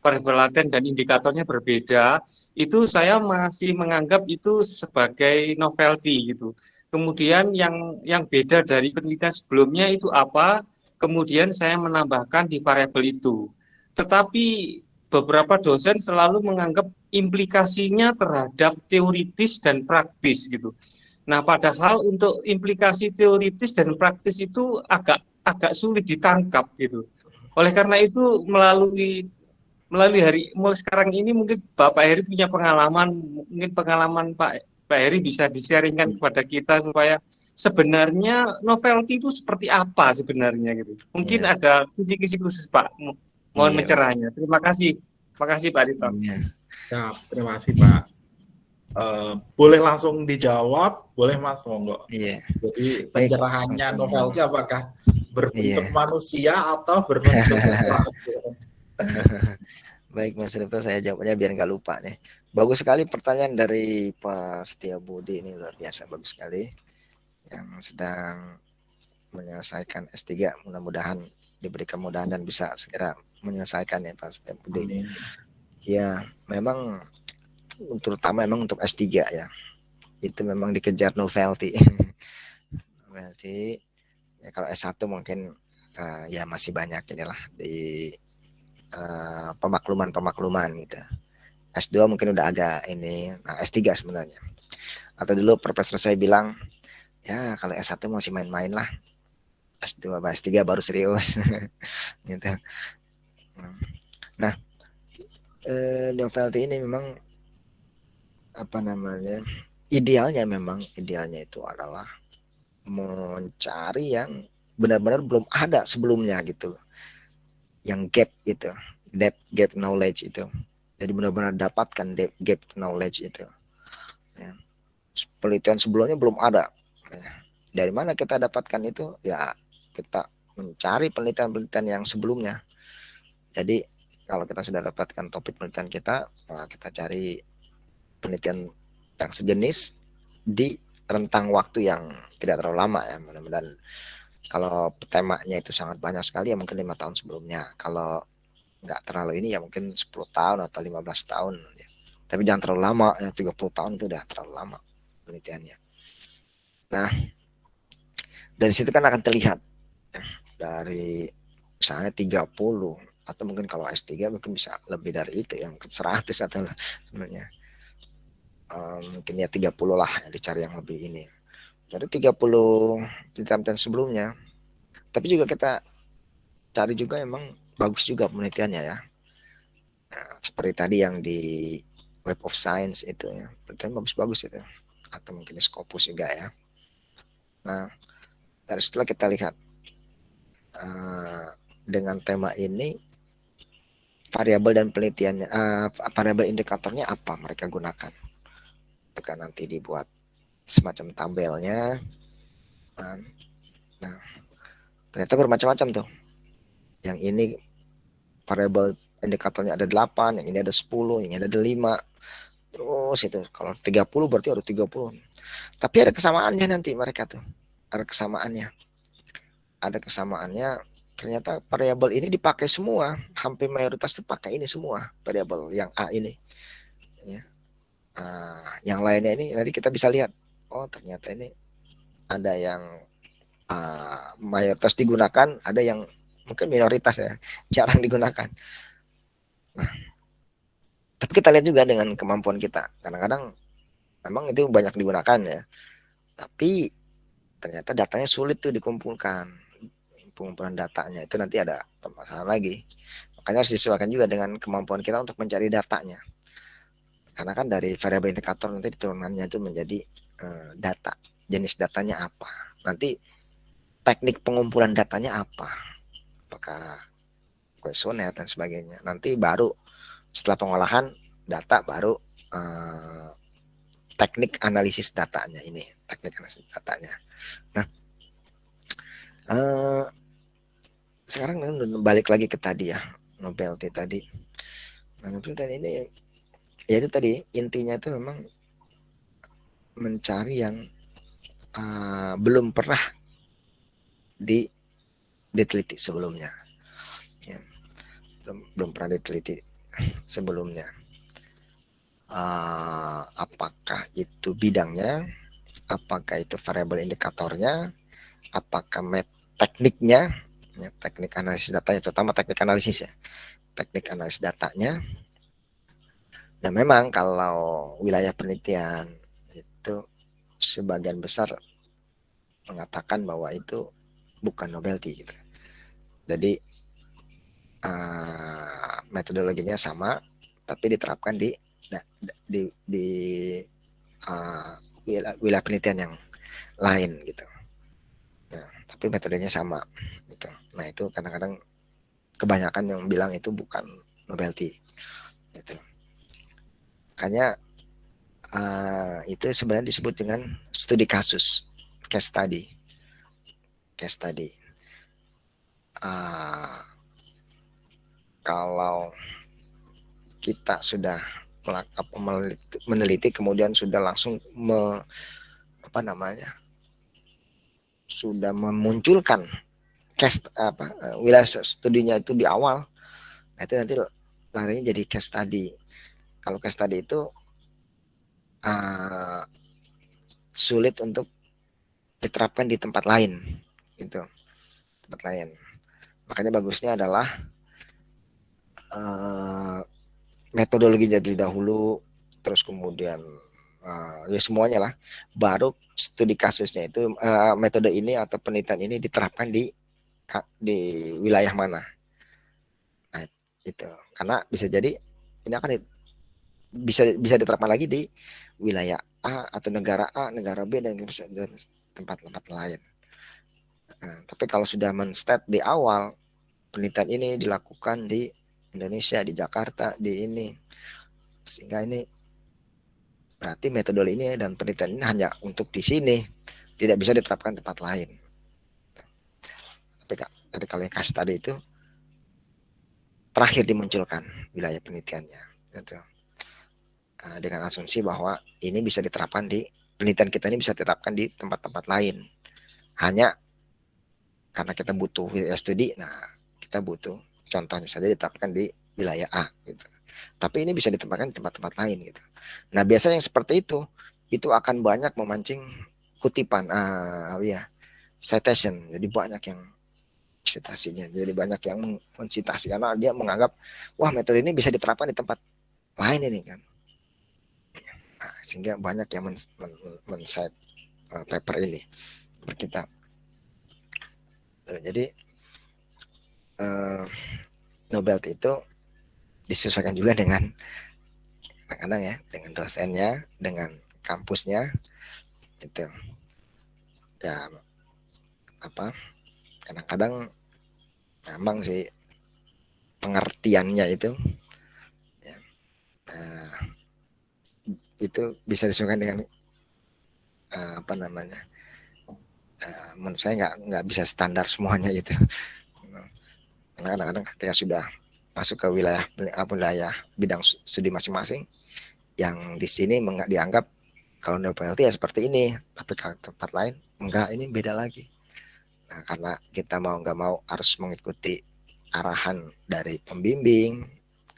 variabel laten dan indikatornya berbeda, itu saya masih menganggap itu sebagai novelty gitu. kemudian yang yang beda dari penelitian sebelumnya itu apa, kemudian saya menambahkan di variabel itu. Tetapi beberapa dosen selalu menganggap implikasinya terhadap teoritis dan praktis gitu. Nah, padahal untuk implikasi teoritis dan praktis itu agak agak sulit ditangkap gitu. Oleh karena itu melalui melalui hari mulai sekarang ini mungkin Bapak Heri punya pengalaman, mungkin pengalaman Pak Pak Heri bisa di-sharingkan kepada kita supaya sebenarnya novelty itu seperti apa sebenarnya gitu. Mungkin yeah. ada kisi-kisi khusus Pak. Mohon yeah. mencerahnya. Terima kasih. Terima kasih Pak Dito. Yeah. Ya, terima kasih Pak. Uh, boleh langsung dijawab, boleh Mas monggo. Iya. Jadi pencerahannya novelty apakah berbentuk yeah. manusia atau berbentuk sesuatu? Baik Mas Rifto, saya jawabnya biar nggak lupa nih. Bagus sekali pertanyaan dari Pak Setia Budi ini luar biasa bagus sekali yang sedang menyelesaikan S3 mudah-mudahan diberi kemudahan dan bisa segera menyelesaikan ya Pak Setia Budi. Amin. Ya, memang terutama memang untuk S3 ya. Itu memang dikejar novelty. novelty. Ya kalau S1 mungkin uh, ya masih banyak inilah di uh, pemakluman-pemakluman gitu. S2 mungkin udah agak ini, nah S3 sebenarnya. Atau dulu profesor saya bilang, ya kalau S1 masih main-main lah. S2 S3 baru serius. gitu. Nah, eh, ini memang apa namanya? Idealnya memang idealnya itu adalah mencari yang benar-benar belum ada sebelumnya gitu. Yang gap gitu, gap gap knowledge itu jadi benar-benar dapatkan gap knowledge itu ya. penelitian sebelumnya belum ada ya. dari mana kita dapatkan itu ya kita mencari penelitian-penelitian yang sebelumnya jadi kalau kita sudah dapatkan topik penelitian kita nah kita cari penelitian yang sejenis di rentang waktu yang tidak terlalu lama ya. Mudah-mudahan kalau temanya itu sangat banyak sekali ya mungkin lima tahun sebelumnya. Kalau nggak terlalu ini ya mungkin 10 tahun atau 15 tahun. Ya. tapi jangan terlalu lama ya 30 tahun itu udah terlalu lama penelitiannya. Nah dari situ kan akan terlihat. Dari misalnya 30 atau mungkin kalau S3 mungkin bisa lebih dari itu ya mungkin 100 atau sebenarnya um, mungkin ya 30 lah yang dicari yang lebih ini dari 30 penelitian sebelumnya tapi juga kita cari juga emang bagus juga penelitiannya ya. Nah, seperti tadi yang di Web of Science itu ya, penelitian bagus-bagus itu. Atau mungkin Scopus juga ya. Nah, dari setelah kita lihat uh, dengan tema ini variabel dan penelitiannya uh, variabel indikatornya apa mereka gunakan itu kan nanti dibuat semacam tabelnya nah ternyata bermacam-macam tuh yang ini variabel indikatornya ada 8, yang ini ada 10, yang ini ada 5. Terus itu kalau 30 berarti ada 30. Tapi ada kesamaannya nanti mereka tuh. Ada kesamaannya. Ada kesamaannya ternyata variabel ini dipakai semua. Hampir mayoritas itu pakai ini semua variabel yang A ini. Ya. Uh, yang lainnya ini nanti kita bisa lihat. Oh, ternyata ini ada yang uh, mayoritas digunakan, ada yang mungkin minoritas ya jarang digunakan nah tapi kita lihat juga dengan kemampuan kita kadang-kadang memang itu banyak digunakan ya tapi ternyata datanya sulit tuh dikumpulkan pengumpulan datanya. Itu nanti ada permasalahan lagi. Makanya harus disesuaikan juga dengan kemampuan kita untuk mencari datanya. Karena kan dari variabel indikator nanti turunannya itu menjadi uh, data. Jenis datanya apa. Nanti teknik pengumpulan datanya apa. Apakah kuesioner dan sebagainya. Nanti baru setelah pengolahan data baru uh, teknik analisis datanya ini, teknik analisis datanya. Nah, uh, sekarang balik lagi ke tadi ya, novelty tadi. Nah, novelty ini ya itu tadi intinya itu memang mencari yang uh, belum pernah di diteliti sebelumnya. Ya, belum, belum pernah diteliti sebelumnya. Uh, apakah itu bidangnya? Apakah itu variabel indikatornya, apakah met tekniknya, ya, teknik analisis datanya, terutama teknik analisis ya, teknik analisis datanya. Dan memang kalau wilayah penelitian itu sebagian besar mengatakan bahwa itu bukan novelty gitu. Jadi uh, metodologinya sama, tapi diterapkan di di di uh, wilayah, wilayah penelitian yang lain gitu. Nah, tapi metodenya sama. Nah, itu kadang-kadang kebanyakan yang bilang itu bukan novelty gitu. Makanya uh, itu sebenarnya disebut dengan studi kasus, case study. Case study. Uh, kalau kita sudah meneliti kemudian sudah langsung me, apa namanya sudah memunculkan case apa eh, wilayah studinya itu di awal nah itu nanti larinya jadi case study. Kalau case study itu uh, sulit untuk diterapkan di tempat lain gitu. Tempat lain. Makanya bagusnya adalah uh, metodologi dari dahulu terus kemudian uh, ya semuanya lah. Baru studi kasusnya itu uh, metode ini atau penelitian ini diterapkan di di wilayah mana. Nah itu. Karena bisa jadi ini akan bisa bisa diterapkan lagi di wilayah A atau negara A negara B dan tempat-tempat lain. Nah, tapi kalau sudah menstat di awal penelitian ini dilakukan di Indonesia di Jakarta di ini. Sehingga ini berarti metode ini dan penelitian ini hanya untuk di sini tidak bisa diterapkan tempat lain tapi dari yang kasih tadi itu terakhir dimunculkan wilayah penelitiannya gitu. Nah, dengan asumsi bahwa ini bisa diterapkan di penelitian kita ini bisa diterapkan di tempat-tempat lain hanya karena kita butuh wilayah studi nah kita butuh contohnya saja diterapkan di wilayah A gitu. Tapi ini bisa ditempatkan di tempat-tempat lain gitu. Nah, biasanya yang seperti itu itu akan banyak memancing kutipan ah ya citation. Jadi banyak yang citasinya. Jadi banyak yang mencitasi karena dia menganggap wah metode ini bisa diterapkan di tempat lain ini kan. Nah, sehingga banyak yang men, men, men, uh, paper ini berkitab. Jadi uh, Nobel itu disesuaikan juga dengan kadang-kadang ya dengan dosennya dengan kampusnya itu ya apa kadang-kadang memang sih pengertiannya itu ya, uh, itu bisa disesuaikan dengan uh, apa namanya uh, menurut saya nggak nggak bisa standar semuanya gitu. Karena kadang-kadang ketika sudah masuk ke wilayah wilayah bidang studi masing-masing yang di sini dianggap kalau NPLT ya seperti ini tapi kalau tempat lain enggak ini beda lagi nah karena kita mau nggak mau harus mengikuti arahan dari pembimbing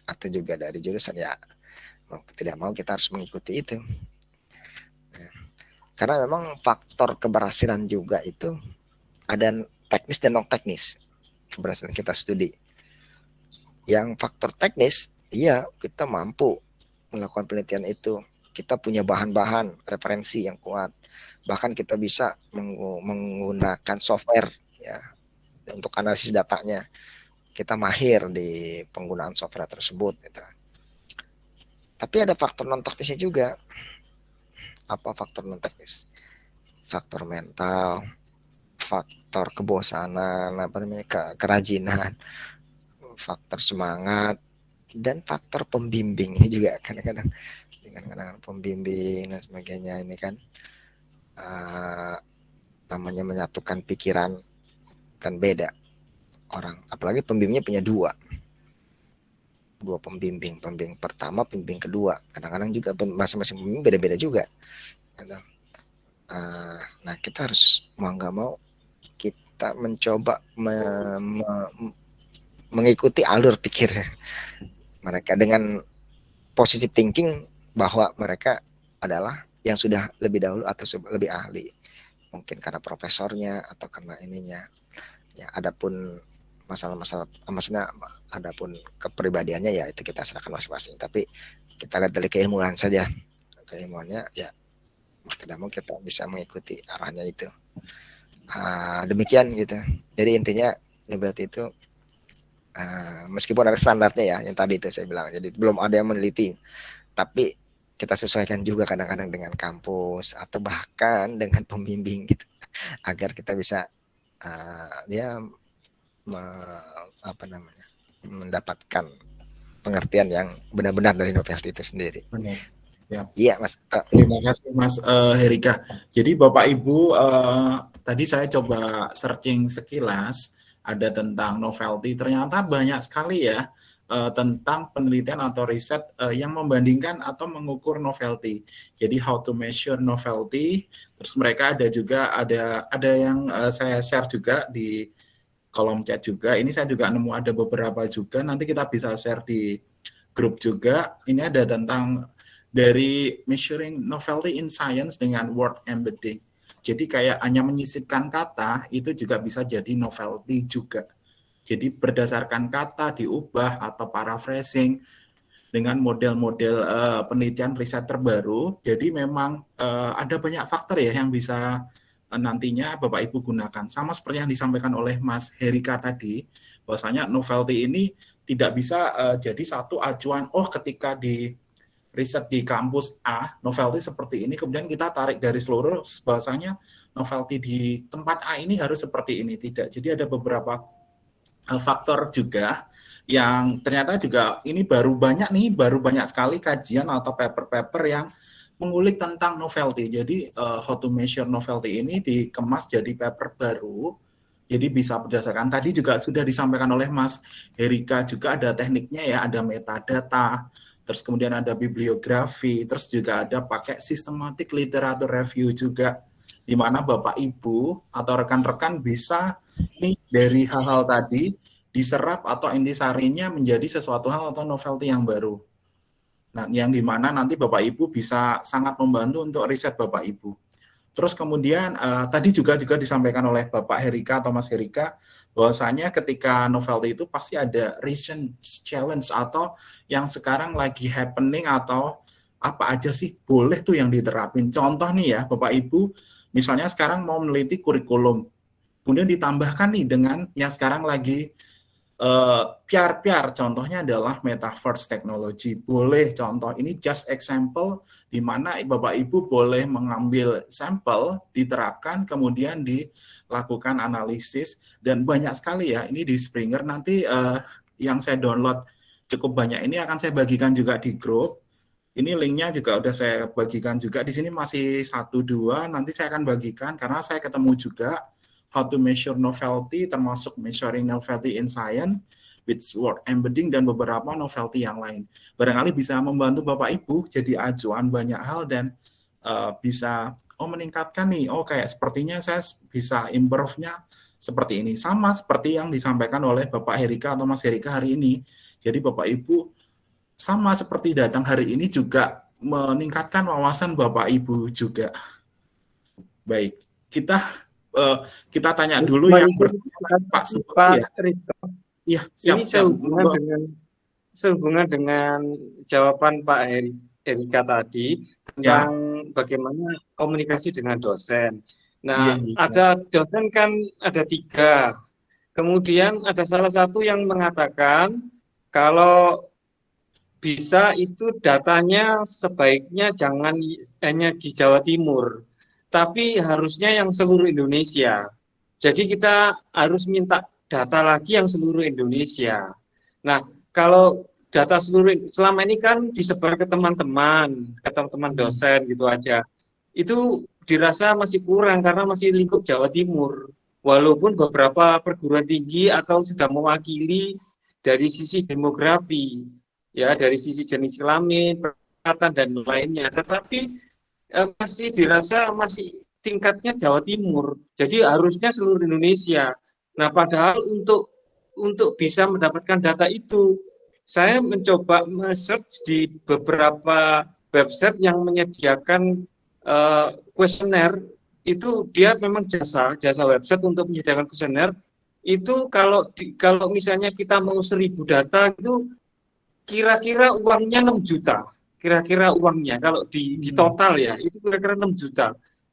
atau juga dari jurusan ya mau tidak mau kita harus mengikuti itu nah, karena memang faktor keberhasilan juga itu ada teknis dan non teknis keberhasilan kita studi. Yang faktor teknis, iya kita mampu melakukan penelitian itu. Kita punya bahan-bahan referensi yang kuat. Bahkan kita bisa menggunakan software ya untuk analisis datanya. Kita mahir di penggunaan software tersebut. Gitu. Tapi ada faktor non teknisnya juga. Apa faktor non teknis? Faktor mental, faktor kebosanan, apa namanya ke, kerajinan, faktor semangat dan faktor pembimbing ini juga kadang-kadang dengan kadang pembimbing dan sebagainya ini kan uh, namanya menyatukan pikiran kan beda orang. Apalagi pembimbingnya punya dua. Dua pembimbing pembimbing pertama pembimbing kedua. Kadang-kadang juga masing-masing pembimbing beda-beda juga. Uh, nah kita harus mau nggak mau kita mencoba me, me, mengikuti alur pikir mereka dengan positive thinking bahwa mereka adalah yang sudah lebih dahulu atau lebih ahli. Mungkin karena profesornya atau karena ininya. Ya adapun masalah-masalah maksudnya adapun kepribadiannya ya itu kita serahkan masing-masing. Tapi kita lihat dari keilmuan saja. Keilmuannya ya tidak mau kita bisa mengikuti arahnya itu. Uh, demikian gitu. Jadi intinya liberty itu uh, meskipun ada standarnya ya yang tadi itu saya bilang. Jadi belum ada yang meneliti. Tapi kita sesuaikan juga kadang-kadang dengan kampus atau bahkan dengan pembimbing gitu agar kita bisa uh, me, apa namanya mendapatkan pengertian yang benar-benar dari novelty itu sendiri. Iya, Mas. Terima kasih, Mas uh, Herika. Jadi, Bapak Ibu, uh, tadi saya coba searching sekilas ada tentang novelty. Ternyata banyak sekali ya uh, tentang penelitian atau riset uh, yang membandingkan atau mengukur novelty. Jadi how to measure novelty. Terus mereka ada juga ada ada yang uh, saya share juga di kolom chat juga. Ini saya juga nemu ada beberapa juga. Nanti kita bisa share di grup juga. Ini ada tentang dari measuring novelty in science dengan word embedding. Jadi kayak hanya menyisipkan kata itu juga bisa jadi novelty juga. Jadi berdasarkan kata diubah atau paraphrasing dengan model-model uh, penelitian riset terbaru. Jadi memang uh, ada banyak faktor ya yang bisa uh, nantinya Bapak Ibu gunakan. Sama seperti yang disampaikan oleh Mas Herika tadi, bahwasanya novelty ini tidak bisa uh, jadi satu acuan oh ketika di riset di kampus A, novelty seperti ini, kemudian kita tarik garis lurus bahwasanya novelty di tempat A ini harus seperti ini. Tidak. Jadi ada beberapa faktor juga yang ternyata juga ini baru banyak nih, baru banyak sekali kajian atau paper-paper yang mengulik tentang novelty. Jadi uh, how to measure novelty ini dikemas jadi paper baru. Jadi bisa berdasarkan tadi juga sudah disampaikan oleh Mas Herika juga ada tekniknya ya, ada metadata, terus kemudian ada bibliografi, terus juga ada pakai systematic literature review juga di mana Bapak Ibu atau rekan-rekan bisa nih dari hal-hal tadi diserap atau intisarinya menjadi sesuatu hal atau novelty yang baru. Nah, yang di mana nanti Bapak Ibu bisa sangat membantu untuk riset Bapak Ibu. Terus kemudian uh, tadi juga juga disampaikan oleh Bapak Herika atau Mas Herika bahwasanya ketika novelty itu pasti ada recent challenge atau yang sekarang lagi happening atau apa aja sih boleh tuh yang diterapin. Contoh nih ya Bapak Ibu, misalnya sekarang mau meneliti kurikulum Kemudian ditambahkan nih dengan yang sekarang lagi uh, piar-piar, contohnya adalah metaverse technology. Boleh contoh, ini just example di mana Bapak Ibu boleh mengambil sampel, diterapkan, kemudian dilakukan analisis, dan banyak sekali ya, ini di Springer, nanti uh, yang saya download cukup banyak, ini akan saya bagikan juga di grup, ini linknya juga udah saya bagikan juga, di sini masih satu dua, nanti saya akan bagikan, karena saya ketemu juga, how to measure novelty, termasuk measuring novelty in science, with word embedding, dan beberapa novelty yang lain. Barangkali bisa membantu Bapak Ibu jadi acuan banyak hal dan uh, bisa oh meningkatkan nih, oh kayak sepertinya saya bisa improve-nya seperti ini. Sama seperti yang disampaikan oleh Bapak Herika atau Mas Herika hari ini. Jadi Bapak Ibu sama seperti datang hari ini juga meningkatkan wawasan Bapak Ibu juga. Baik, kita uh, kita tanya dulu yang Pak Pak ya. Rito. Iya, siap, Ini sehubungan siap. dengan sehubungan dengan jawaban Pak Heri, Erika tadi tentang ya. bagaimana komunikasi dengan dosen. Nah, ya, ada dosen kan ada tiga. Kemudian ada salah satu yang mengatakan kalau bisa itu datanya sebaiknya jangan hanya di Jawa Timur, tapi harusnya yang seluruh Indonesia. Jadi kita harus minta data lagi yang seluruh Indonesia. Nah, kalau data seluruh selama ini kan disebar ke teman-teman, ke teman-teman dosen gitu aja. Itu dirasa masih kurang karena masih lingkup Jawa Timur. Walaupun beberapa perguruan tinggi atau sudah mewakili dari sisi demografi, ya dari sisi jenis kelamin, perkatan dan lainnya. Tetapi eh, masih dirasa masih tingkatnya Jawa Timur. Jadi harusnya seluruh Indonesia. Nah, padahal untuk untuk bisa mendapatkan data itu, saya mencoba search di beberapa website yang menyediakan kuesioner uh, itu dia memang jasa jasa website untuk menyediakan kuesioner itu kalau di, kalau misalnya kita mau seribu data itu kira-kira uangnya 6 juta. Kira-kira uangnya. Kalau di, di hmm. total ya itu kira-kira 6 juta.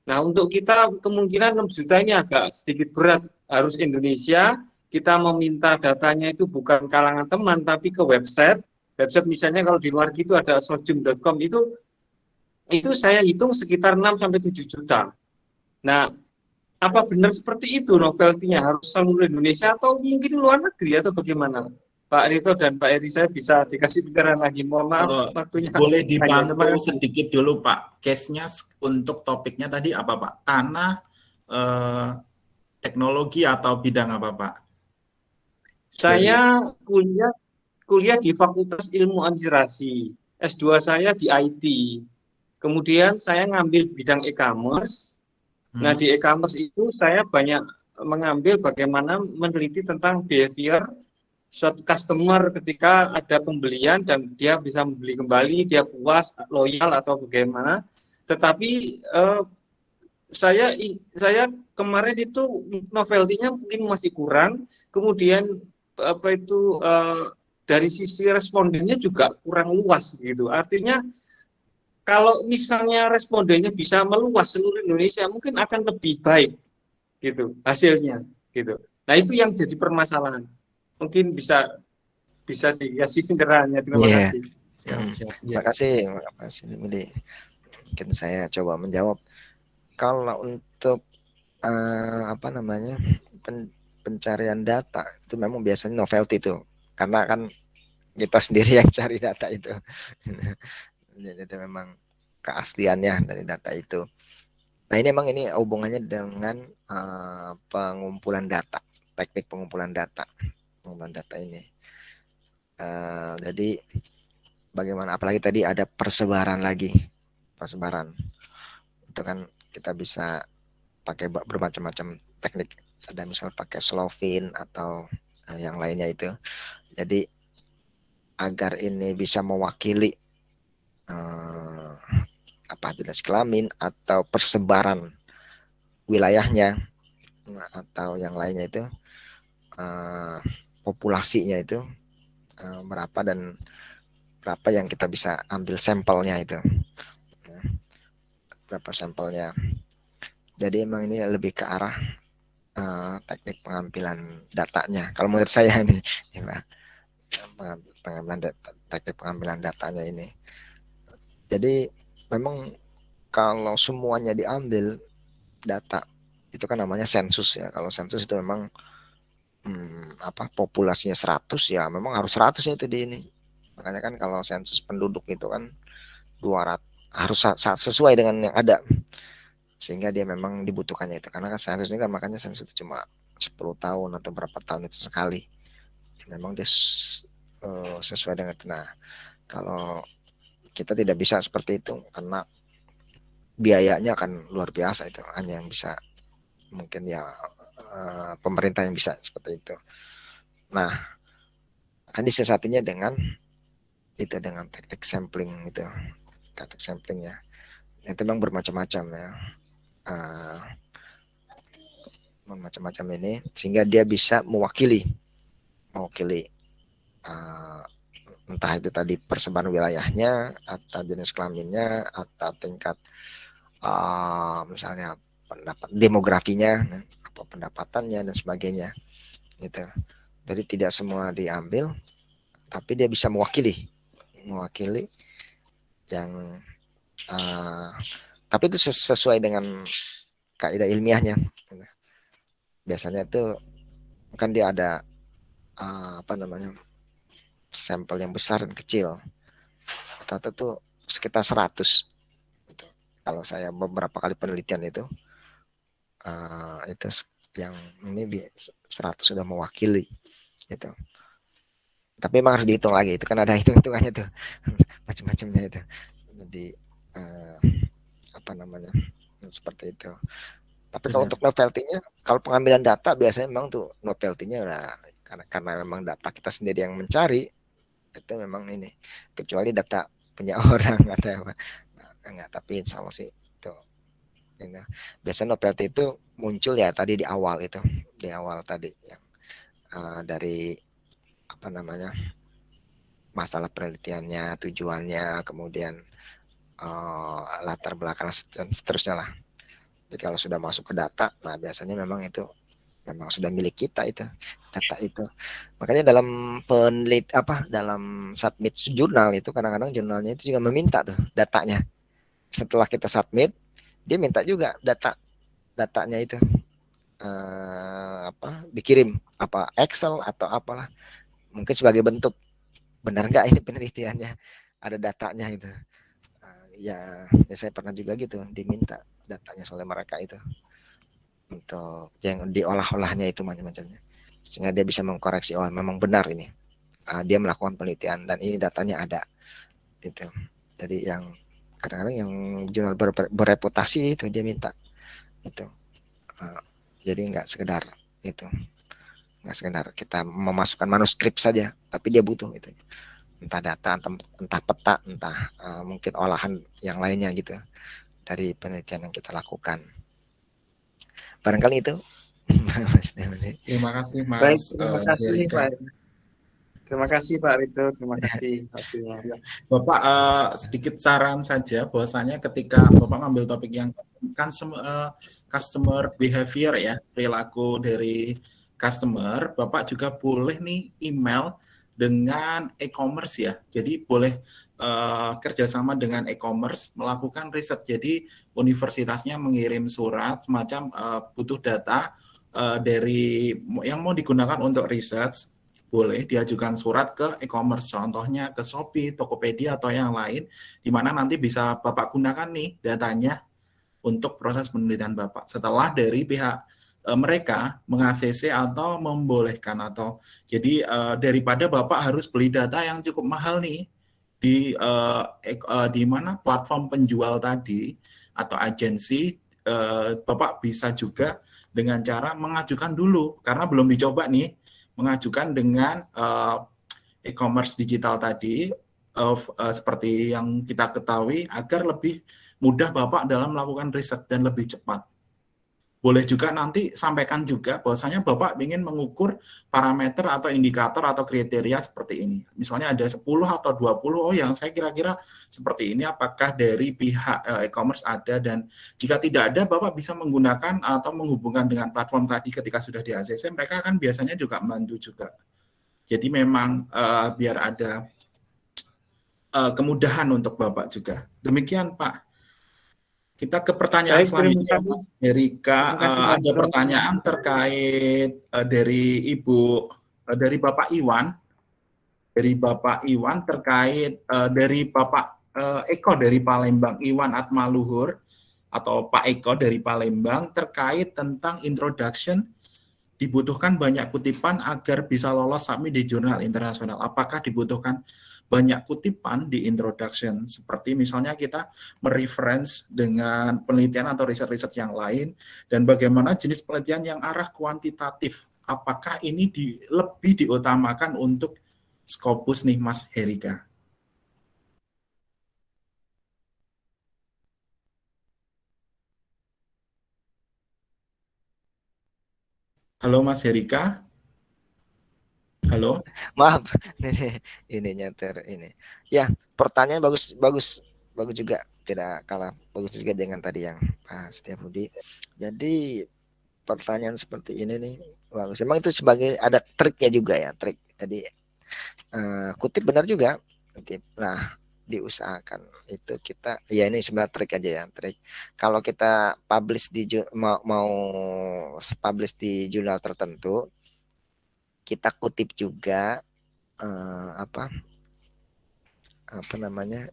Nah untuk kita kemungkinan 6 juta ini agak sedikit berat. Harus Indonesia kita meminta datanya itu bukan kalangan teman tapi ke website. Website misalnya kalau di luar gitu ada sojum.com itu itu saya hitung sekitar 6 sampai 7 juta. Nah, apa benar seperti itu novelty-nya? Harus seluruh Indonesia atau mungkin luar negeri atau bagaimana? Pak Rito dan Pak Eri saya bisa dikasih pikiran lagi. Mohon maaf uh, waktunya. Boleh dibantu sedikit dulu Pak. Case-nya untuk topiknya tadi apa Pak? Tanah, uh, teknologi atau bidang apa Pak? Saya kuliah kuliah di Fakultas Ilmu Administrasi. S2 saya di IT. Kemudian saya ngambil bidang e-commerce Nah, hmm. di e-commerce itu saya banyak mengambil bagaimana meneliti tentang behavior suatu customer ketika ada pembelian dan dia bisa membeli kembali, dia puas, loyal atau bagaimana. Tetapi eh, saya saya kemarin itu novelty-nya mungkin masih kurang. Kemudian apa itu eh, dari sisi respondennya juga kurang luas gitu. Artinya kalau misalnya respondennya bisa meluas seluruh Indonesia mungkin akan lebih baik gitu hasilnya gitu nah itu yang jadi permasalahan mungkin bisa bisa dikasih pencerahannya terima yeah. kasih siap, hmm. siap. terima kasih terima kasih mungkin saya coba menjawab kalau untuk uh, apa namanya pen, pencarian data itu memang biasanya novelty itu karena kan kita sendiri yang cari data itu jadi itu memang keasliannya dari data itu. Nah ini memang ini hubungannya dengan uh, pengumpulan data, teknik pengumpulan data, pengumpulan data ini. Uh, jadi bagaimana? Apalagi tadi ada persebaran lagi, persebaran itu kan kita bisa pakai bermacam-macam teknik. Ada misal pakai Slovin atau uh, yang lainnya itu. Jadi agar ini bisa mewakili uh, apa jenis kelamin atau persebaran wilayahnya atau yang lainnya itu uh, populasinya itu berapa dan berapa yang kita bisa ambil sampelnya itu ya. berapa sampelnya jadi emang ini lebih ke arah uh, teknik pengambilan datanya kalau menurut saya ini ya, pengambilan teknik pengambilan datanya ini jadi memang kalau semuanya diambil data itu kan namanya sensus ya. Kalau sensus itu memang hmm, apa populasinya 100 ya memang harus 100 ya itu di ini. Makanya kan kalau sensus penduduk itu kan 200 harus sesuai dengan yang ada. Sehingga dia memang dibutuhkannya itu. Karena kan sensus ini kan makanya sensus itu cuma 10 tahun atau berapa tahun itu sekali. Ya, memang dia uh, sesuai dengan itu. Nah, kalau kita tidak bisa seperti itu karena biayanya akan luar biasa itu hanya yang bisa mungkin ya uh, pemerintah yang bisa seperti itu. Nah, akan disiasatinya dengan itu dengan teknik sampling itu, teknik samplingnya. Itu memang bermacam-macam ya, uh, macam-macam ini sehingga dia bisa mewakili, mewakili uh, entah itu tadi persebaran wilayahnya atau jenis kelaminnya atau tingkat uh, misalnya pendapat demografinya apa pendapatannya dan sebagainya gitu. Jadi tidak semua diambil tapi dia bisa mewakili mewakili yang uh, tapi itu sesuai dengan kaidah ilmiahnya biasanya itu kan dia ada uh, apa namanya sampel yang besar dan kecil. Rata-rata tuh sekitar 100 gitu. kalau saya beberapa kali penelitian itu uh, itu yang ini 100 sudah mewakili gitu. Tapi memang harus dihitung lagi itu kan ada hitung-hitungannya tuh macam-macamnya itu. Jadi uh, apa namanya seperti itu. Tapi kalau untuk novelty-nya kalau pengambilan data biasanya memang tuh novelty-nya udah karena karena memang data kita sendiri yang mencari itu memang ini kecuali data punya orang atau apa. Nah, enggak tapi insya Allah sih Biasanya novelty itu muncul ya tadi di awal itu, di awal tadi yang uh, dari apa namanya masalah penelitiannya, tujuannya, kemudian uh, latar belakang dan seterusnya lah. Jadi kalau sudah masuk ke data, nah biasanya memang itu memang sudah milik kita itu data itu. Makanya dalam penelit apa dalam submit jurnal itu kadang-kadang jurnalnya itu juga meminta tuh datanya. Setelah kita submit, dia minta juga data datanya itu uh, apa dikirim apa Excel atau apalah. Mungkin sebagai bentuk benar nggak ini penelitiannya? Ada datanya itu uh, ya, ya saya pernah juga gitu diminta datanya oleh mereka itu. Untuk yang diolah-olahnya itu macam-macamnya. Sehingga dia bisa mengkoreksi oh memang benar ini. Uh, dia melakukan penelitian dan ini datanya ada. Itu jadi yang kadang-kadang yang jurnal ber, bereputasi itu dia minta itu uh, jadi nggak sekedar itu nggak sekedar kita memasukkan manuskrip saja tapi dia butuh itu. Entah data entah, entah peta entah uh, mungkin olahan yang lainnya gitu dari penelitian yang kita lakukan. Barangkali itu. Terima kasih mas. Baik, terima kasih uh, Pak Terima kasih Pak Rito, terima kasih Bapak uh, sedikit saran saja bahwasanya ketika Bapak ngambil topik yang customer, uh, customer behavior ya, perilaku dari customer, Bapak juga boleh nih email dengan e-commerce ya. Jadi boleh uh, kerjasama dengan e-commerce melakukan riset. Jadi universitasnya mengirim surat semacam uh, butuh data uh, dari yang mau digunakan untuk riset boleh diajukan surat ke e-commerce, contohnya ke Shopee, Tokopedia, atau yang lain, di mana nanti bisa Bapak gunakan nih datanya untuk proses penelitian Bapak. Setelah dari pihak e, mereka mengakses atau membolehkan atau jadi e, daripada Bapak harus beli data yang cukup mahal nih di e, e, di mana platform penjual tadi atau agensi e, Bapak bisa juga dengan cara mengajukan dulu karena belum dicoba nih mengajukan dengan uh, e-commerce digital tadi uh, uh, seperti yang kita ketahui agar lebih mudah Bapak dalam melakukan riset dan lebih cepat. Boleh juga nanti sampaikan juga bahwasanya Bapak ingin mengukur parameter atau indikator atau kriteria seperti ini. Misalnya ada 10 atau 20, oh yang saya kira-kira seperti ini apakah dari pihak e-commerce ada dan jika tidak ada Bapak bisa menggunakan atau menghubungkan dengan platform tadi ketika sudah di ACC, mereka akan biasanya juga membantu juga. Jadi memang uh, biar ada uh, kemudahan untuk Bapak juga. Demikian Pak. Kita ke pertanyaan Baik, selanjutnya, Mas. Uh, ada pertanyaan terkait uh, dari Ibu, uh, dari Bapak Iwan, dari Bapak Iwan terkait uh, dari Bapak uh, Eko dari Palembang, Iwan Atmaluhur atau Pak Eko dari Palembang terkait tentang introduction. Dibutuhkan banyak kutipan agar bisa lolos submit di jurnal internasional. Apakah dibutuhkan banyak kutipan di introduction. Seperti misalnya kita mereference dengan penelitian atau riset-riset yang lain dan bagaimana jenis penelitian yang arah kuantitatif. Apakah ini di, lebih diutamakan untuk Scopus nih Mas Herika Halo Mas Herika Halo. Maaf, ini ini nyetir ini. Ya, pertanyaan bagus bagus bagus juga tidak kalah bagus juga dengan tadi yang Pak Setiap Budi. Jadi pertanyaan seperti ini nih bagus. Memang itu sebagai ada triknya juga ya, trik. Jadi uh, kutip benar juga. Kutip. Nah, diusahakan itu kita ya ini sebenarnya trik aja ya trik kalau kita publish di mau mau publish di jurnal tertentu kita kutip juga uh, apa apa namanya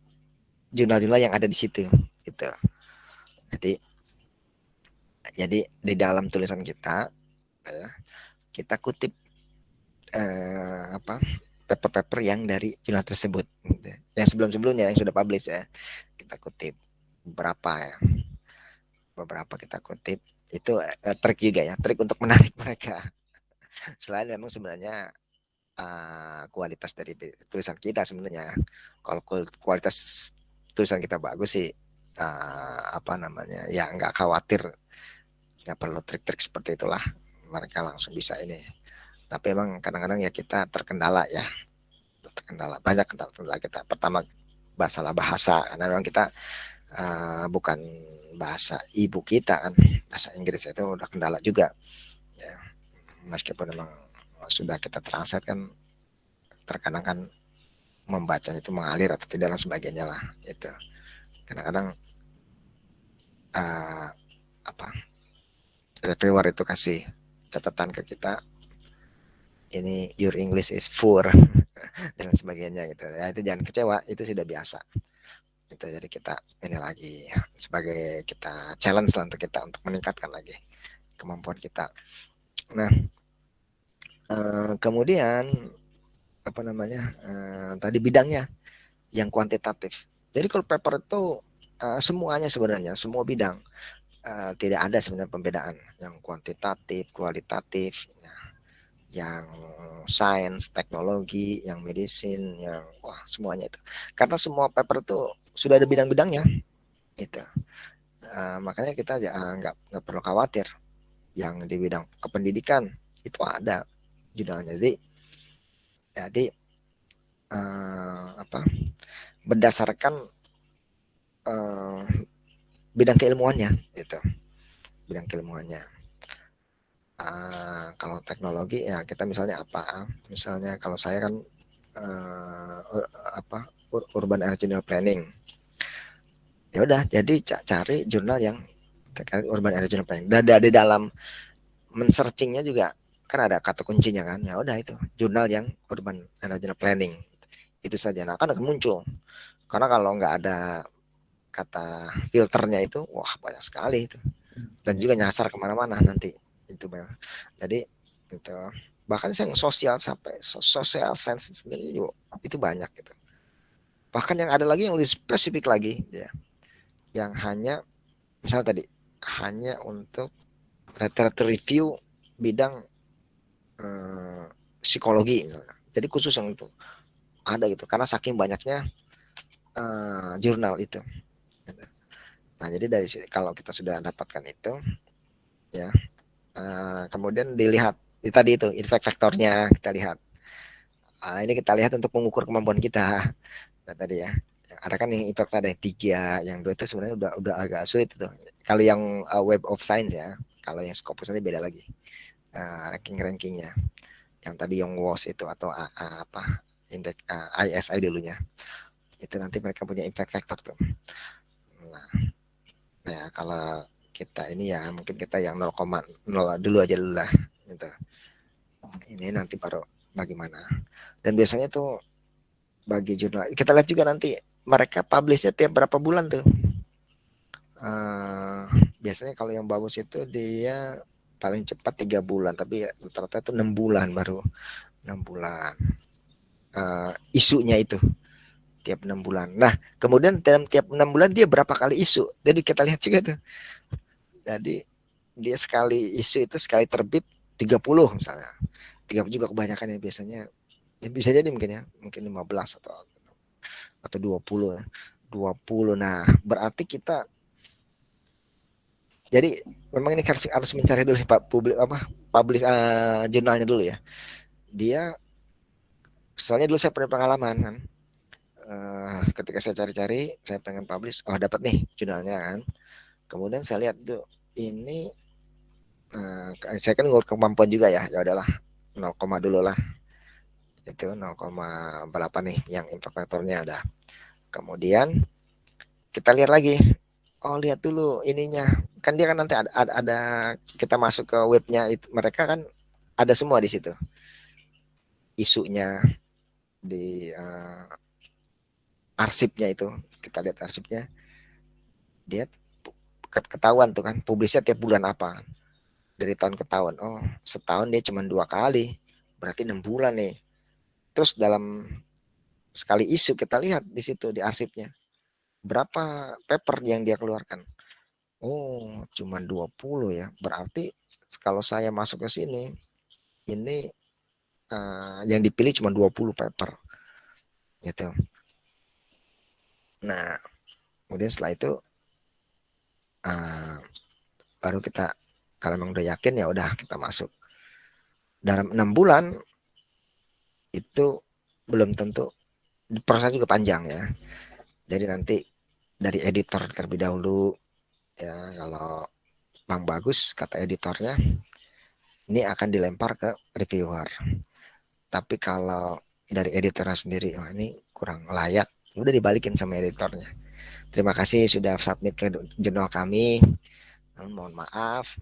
jurnal-jurnal yang ada di situ gitu. Jadi jadi di dalam tulisan kita ya, kita kutip uh, apa paper-paper yang dari jurnal tersebut gitu. yang sebelum-sebelumnya yang sudah publish ya. Kita kutip beberapa ya. Beberapa kita kutip. Itu uh, trik juga ya. Trik untuk menarik mereka selain memang sebenarnya uh, kualitas dari tulisan kita sebenarnya kalau kualitas tulisan kita bagus sih uh, apa namanya ya nggak khawatir nggak perlu trik-trik seperti itulah mereka langsung bisa ini. Tapi emang kadang-kadang ya kita terkendala ya terkendala banyak kendala kita. Pertama masalah bahasa. Karena memang kita uh, bukan bahasa ibu kita kan bahasa Inggris itu udah kendala juga meskipun memang sudah kita translate kan terkadang kan membaca itu mengalir atau tidak dan sebagainya lah itu kadang-kadang uh, apa reviewer itu kasih catatan ke kita ini your English is poor dan sebagainya gitu. Ya itu jangan kecewa itu sudah biasa. Itu jadi kita ini lagi sebagai kita challenge lah untuk kita untuk meningkatkan lagi kemampuan kita. Nah eh, kemudian apa namanya eh, tadi bidangnya yang kuantitatif jadi kalau paper itu eh, semuanya sebenarnya semua bidang eh, tidak ada sebenarnya pembedaan yang kuantitatif kualitatif ya yang sains, teknologi, yang medicine, yang wah semuanya itu. Karena semua paper itu sudah ada bidang-bidangnya, itu. Uh, makanya kita uh, nggak nggak perlu khawatir. Yang di bidang kependidikan itu ada judulnya. Jadi, jadi uh, apa? Berdasarkan uh, bidang keilmuannya, itu. Bidang keilmuannya uh, kalau teknologi ya kita misalnya apa misalnya kalau saya kan uh, apa urban regional planning ya udah jadi cari jurnal yang terkait urban regional planning dan di dalam men-searchingnya juga kan ada kata kuncinya kan. Ya udah itu jurnal yang urban regional planning. Itu saja. Nah kan akan muncul. Karena kalau nggak ada kata filternya itu wah banyak sekali itu. Dan juga nyasar ke mana-mana nanti itu bang jadi itu. Bahkan yang sosial sampai sosial sense sendiri juga itu banyak gitu. Bahkan yang ada lagi yang lebih spesifik lagi ya. Yang hanya misal tadi hanya untuk literature review bidang eh, psikologi jadi khusus yang itu ada gitu karena saking banyaknya eh, jurnal itu nah jadi dari kalau kita sudah dapatkan itu ya Uh, kemudian dilihat itu tadi itu effect faktornya kita lihat. Uh, ini kita lihat untuk mengukur kemampuan kita. Nah, tadi ya. Ada kan yang impact ada yang tiga, yang dua itu sebenarnya udah udah agak sulit itu. Kalau yang uh, Web of Science ya, kalau yang Scopus nanti beda lagi. Uh, ranking rankingnya. Yang tadi yang WOS itu atau uh, apa indeks uh, ISI dulunya. Itu nanti mereka punya impact factor tuh. Nah, nah kalau kita ini ya mungkin kita yang 0,0 dulu aja dulu lah gitu. Ini nanti baru bagaimana. Dan biasanya tuh bagi jurnal kita lihat juga nanti mereka publishnya tiap berapa bulan tuh. Uh, biasanya kalau yang bagus itu dia paling cepat tiga bulan tapi rata-rata itu enam bulan baru enam bulan uh, isunya itu tiap enam bulan. Nah kemudian dalam tiap enam bulan dia berapa kali isu? Jadi kita lihat juga tuh jadi dia sekali isu itu sekali terbit 30 misalnya. 30 juga kebanyakan ya biasanya. Ya bisa jadi mungkin ya, mungkin 15 atau atau 20 ya. 20. Nah, berarti kita jadi memang ini harus, harus mencari dulu sih Pak publik apa publish uh, jurnalnya dulu ya. Dia soalnya dulu saya pernah pengalaman kan. Uh, ketika saya cari-cari, saya pengen publish, oh dapat nih jurnalnya kan. Kemudian saya lihat tuh ini uh, saya kan ngukur kemampuan juga ya ya udahlah 0, dulu lah itu 0, berapa nih yang imperfektornya ada kemudian kita lihat lagi oh lihat dulu ininya kan dia kan nanti ada, ada, ada kita masuk ke webnya itu mereka kan ada semua di situ. Isunya di uh, arsipnya itu kita lihat arsipnya. Dia ketahuan tuh kan publisnya tiap bulan apa. Dari tahun ke tahun. Oh setahun dia cuma dua kali berarti enam bulan nih. Terus dalam sekali isu kita lihat di situ di arsipnya berapa paper yang dia keluarkan oh cuma 20 ya. Berarti kalau saya masuk ke sini ini uh, yang dipilih cuma 20 paper. Gitu. Nah kemudian setelah itu uh, baru kita kalau memang udah yakin ya udah kita masuk. Dalam enam bulan itu belum tentu proses juga panjang ya. Jadi nanti dari editor terlebih dahulu ya kalau bang bagus kata editornya ini akan dilempar ke reviewer. Tapi kalau dari editornya sendiri wah ini kurang layak. Udah dibalikin sama editornya. Terima kasih sudah submit ke jurnal kami. Mohon maaf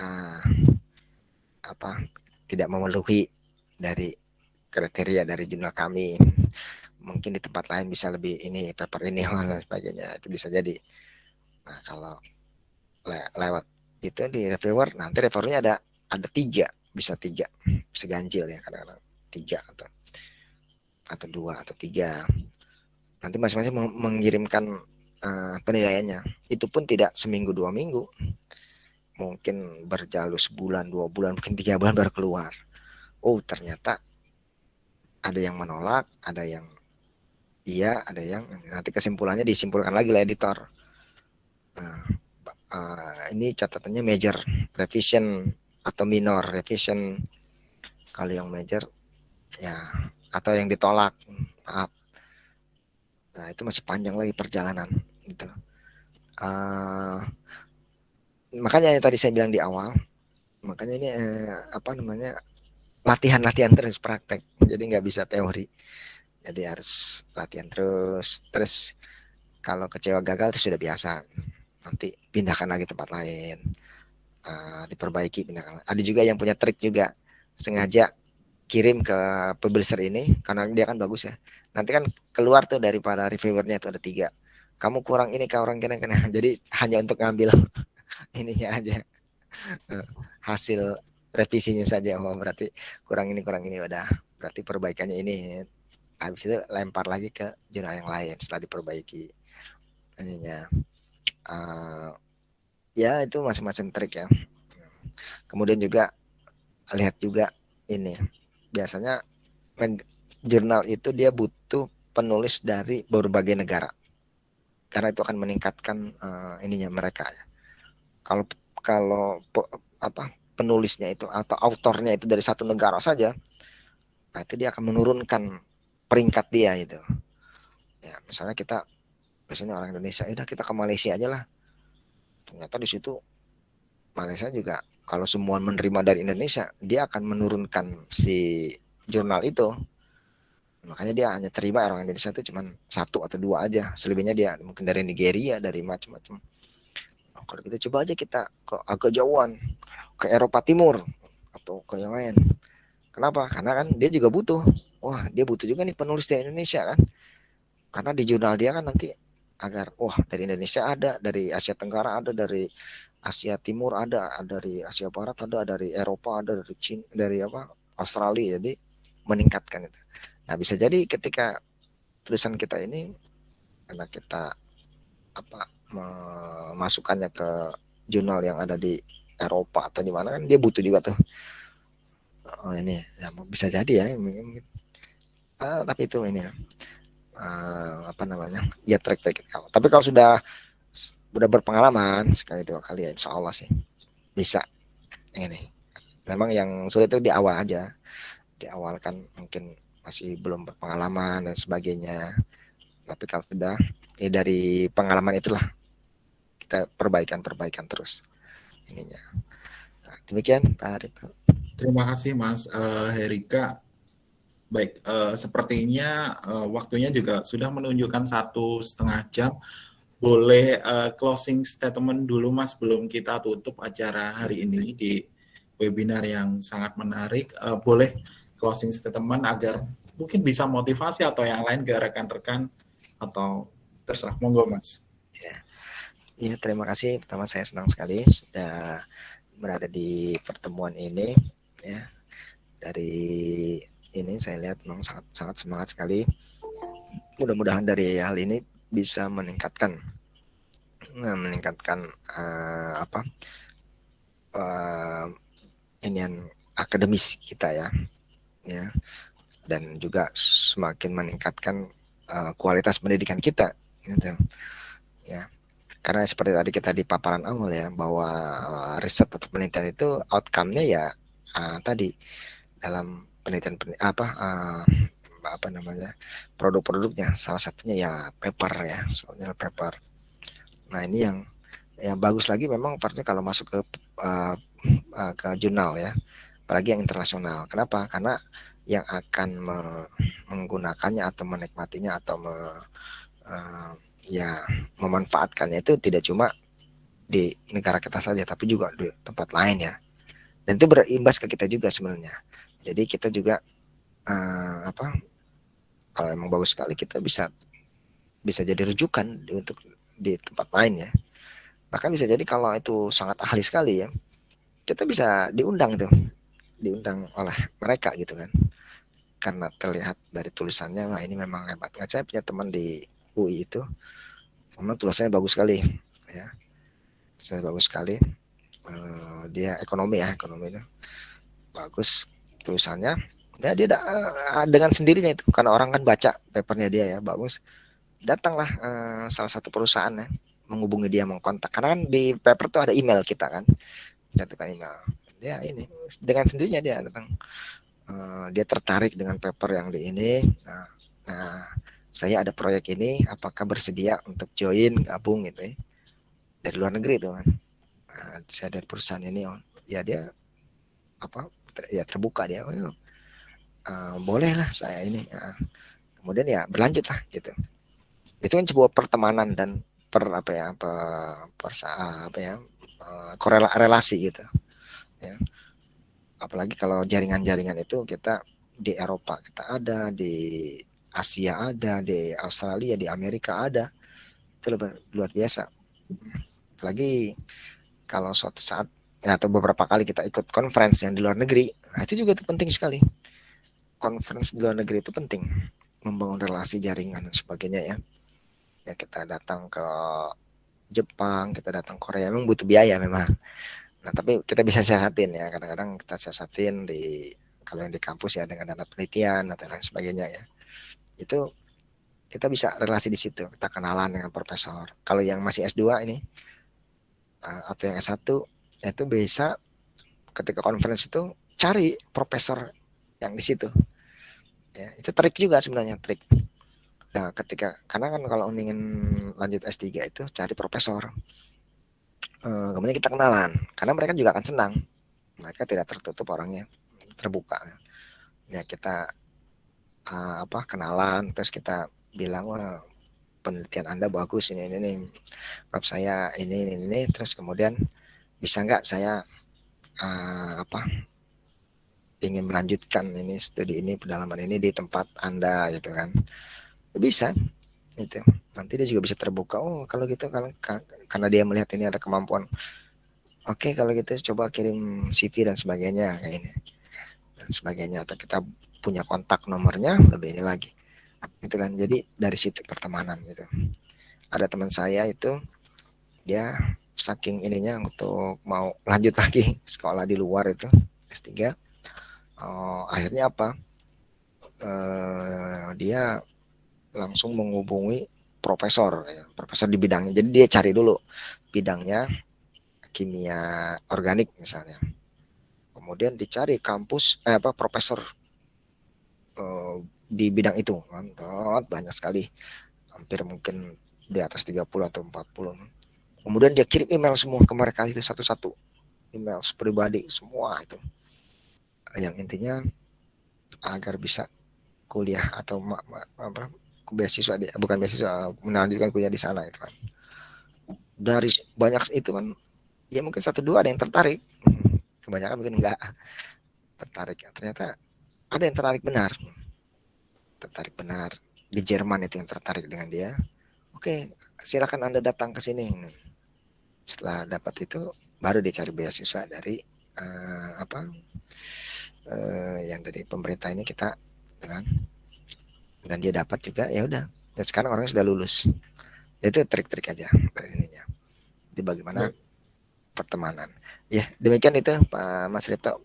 uh, apa tidak memenuhi dari kriteria dari jurnal kami. Mungkin di tempat lain bisa lebih ini paper ini dan sebagainya. Itu bisa jadi nah kalau le lewat itu di reviewer nanti reviewernya ada ada tiga bisa tiga bisa ganjil ya kadang-kadang tiga atau atau dua atau tiga. Nanti masing-masing mengirimkan uh, penilaiannya. Itu pun tidak seminggu dua minggu. Mungkin berjalur sebulan dua bulan mungkin tiga bulan baru keluar. Oh ternyata ada yang menolak ada yang iya ada yang nanti kesimpulannya disimpulkan lagi oleh editor uh, ini catatannya major revision atau minor revision. Kalau yang major ya atau yang ditolak maaf. Nah itu masih panjang lagi perjalanan gitu. Uh, makanya yang tadi saya bilang di awal makanya ini eh, apa namanya latihan-latihan terus praktek. Jadi nggak bisa teori. Jadi harus latihan terus. Terus kalau kecewa gagal itu sudah biasa nanti pindahkan lagi tempat lain. Uh, diperbaiki pindahkan ada juga yang punya trik juga. Sengaja kirim ke publisher ini karena dia kan bagus ya. Nanti kan keluar tuh dari para reviewernya itu ada tiga. Kamu kurang ini kau orang kena kena. Jadi hanya untuk ngambil ininya aja. Eh, hasil revisinya saja. Oh berarti kurang ini kurang ini. Udah berarti perbaikannya ini. Habis itu lempar lagi ke jurnal yang lain setelah diperbaiki ininya uh, ya itu masing-masing trik ya. Kemudian juga lihat juga ini. Biasanya jurnal itu dia butuh penulis dari berbagai negara. Karena itu akan meningkatkan uh, ininya mereka ya. Kalau kalau apa penulisnya itu atau autornya itu dari satu negara saja, nah itu dia akan menurunkan peringkat dia itu. Ya, misalnya kita misalnya orang Indonesia, ya udah kita ke Malaysia aja lah. Ternyata di situ Malaysia juga kalau semua menerima dari Indonesia, dia akan menurunkan si jurnal itu. Makanya dia hanya terima orang Indonesia itu cuma satu atau dua aja. Selebihnya dia mungkin dari Nigeria, dari macam-macam kalau kita coba aja kita ke agak jauhan ke Eropa Timur atau ke yang lain kenapa karena kan dia juga butuh wah dia butuh juga nih penulis dari Indonesia kan karena di jurnal dia kan nanti agar wah dari Indonesia ada dari Asia Tenggara ada dari Asia Timur ada dari Asia Barat ada dari Eropa ada dari Cina dari apa Australia. Jadi meningkatkan itu. Nah bisa jadi ketika tulisan kita ini karena kita apa memasukkannya ke jurnal yang ada di Eropa atau di mana kan dia butuh juga tuh. Oh ini ya bisa jadi ya uh, tapi itu ini uh, apa namanya ya track track tapi kalau sudah sudah berpengalaman sekali dua kali ya insya Allah sih bisa ini memang yang sulit itu di awal aja di awal kan mungkin masih belum berpengalaman dan sebagainya tapi kalau sudah ya dari pengalaman itulah kita perbaikan-perbaikan terus ininya. Nah, demikian Pak Harito. Terima kasih Mas uh, Herika. Baik, uh, sepertinya uh, waktunya juga sudah menunjukkan satu setengah jam. Boleh uh, closing statement dulu Mas sebelum kita tutup acara hari ini di webinar yang sangat menarik. Uh, boleh closing statement agar mungkin bisa motivasi atau yang lain ke rekan-rekan atau terserah monggo Mas. Ya. Ya, terima kasih. Pertama saya senang sekali sudah berada di pertemuan ini ya. Dari ini saya lihat memang sangat sangat semangat sekali. Mudah-mudahan dari hal ini bisa meningkatkan nah, meningkatkan uh, apa? Uh, inian akademis kita ya. Ya. Dan juga semakin meningkatkan uh, kualitas pendidikan kita gitu. Ya karena seperti tadi kita di paparan awal ya bahwa riset atau penelitian itu outcome-nya ya uh, tadi dalam penelitian, apa uh, apa namanya produk-produknya. Salah satunya ya paper ya soalnya paper. Nah ini yang yang bagus lagi memang partnya kalau masuk ke uh, uh, ke jurnal ya apalagi yang internasional. Kenapa? Karena yang akan me menggunakannya atau menikmatinya atau me, uh, ya memanfaatkannya itu tidak cuma di negara kita saja tapi juga di tempat lain ya. Dan itu berimbas ke kita juga sebenarnya jadi kita juga uh, apa kalau emang bagus sekali kita bisa bisa jadi rujukan untuk di tempat lain ya. Bahkan bisa jadi kalau itu sangat ahli sekali ya kita bisa diundang tuh diundang oleh mereka gitu kan. Karena terlihat dari tulisannya wah ini memang hebat. Nggak saya punya teman di UI itu memang tulisannya bagus sekali ya. Saya bagus sekali. Uh, dia ekonomi ya ekonomi itu bagus tulisannya ya dia da, uh, dengan sendirinya itu. Karena orang kan baca papernya dia ya bagus datanglah uh, salah satu perusahaan ya menghubungi dia mengkontak. Karena kan di paper tuh ada email kita kan jatuhkan email. Dia ini dengan sendirinya dia datang. Uh, dia tertarik dengan paper yang di ini. Nah, nah saya ada proyek ini apakah bersedia untuk join gabung gitu ya? Dari luar negeri itu kan. Nah, saya dari perusahaan ini oh, ya dia apa ya terbuka dia. Oh, uh, boleh lah saya ini uh, kemudian ya berlanjut lah gitu. Itu kan sebuah pertemanan dan per apa ya per, per apa ya uh, korela relasi gitu ya. Apalagi kalau jaringan-jaringan itu kita di Eropa kita ada di Asia ada di Australia di Amerika ada. Itu luar, luar biasa. Apalagi kalau suatu saat atau beberapa kali kita ikut conference yang di luar negeri nah itu juga itu penting sekali. Conference di luar negeri itu penting membangun relasi jaringan dan sebagainya ya. Ya kita datang ke Jepang kita datang Korea memang butuh biaya memang. Nah tapi kita bisa siasatin ya kadang-kadang kita siasatin di kalau yang di kampus ya dengan dana penelitian atau lain sebagainya ya. Itu kita bisa relasi di situ kita kenalan dengan profesor. Kalau yang masih S2 ini eh, atau yang S1 itu bisa ketika conference itu cari profesor yang di situ. Ya itu trik juga sebenarnya trik. Nah ketika karena kan kalau ingin lanjut S3 itu cari profesor uh, kemudian kita kenalan karena mereka juga akan senang. Mereka tidak tertutup orangnya terbuka. Ya kita uh, apa kenalan terus kita bilang wah penelitian anda bagus ini ini, ini. Rob saya ini, ini ini. Terus kemudian bisa nggak saya uh, apa ingin melanjutkan ini studi ini pendalaman ini di tempat anda gitu kan? Bisa itu nanti dia juga bisa terbuka. Oh kalau gitu kalau karena dia melihat ini ada kemampuan. Oke okay, kalau gitu coba kirim CV dan sebagainya kayak ini. Dan sebagainya atau kita punya kontak nomornya lebih ini lagi. Itu kan? Jadi dari situ pertemanan gitu. Ada teman saya itu dia saking ininya untuk mau lanjut lagi sekolah di luar itu S3 oh, akhirnya apa? Uh, dia langsung menghubungi profesor ya, profesor di bidangnya. Jadi dia cari dulu bidangnya kimia organik misalnya. Kemudian dicari kampus eh, apa profesor uh, di bidang itu. Banyak sekali. Hampir mungkin di atas 30 atau 40 kemudian dia kirim email semua ke mereka itu satu-satu. Email pribadi semua itu. Yang intinya agar bisa kuliah atau apa beasiswa di, bukan beasiswa melanjutkan kuliah di sana itu kan. Dari banyak itu kan ya mungkin satu dua ada yang tertarik. Kebanyakan mungkin enggak tertarik. Ternyata ada yang tertarik benar. Tertarik benar. Di Jerman itu yang tertarik dengan dia. Oke silakan anda datang ke sini setelah dapat itu baru dia cari beasiswa dari uh, apa uh, yang dari pemerintah ini kita dengan dan dia dapat juga ya udah. Dan sekarang orangnya sudah lulus. Itu trik-trik aja ininya. Di bagaimana pertemanan. Ya demikian itu Pak Mas Ripto.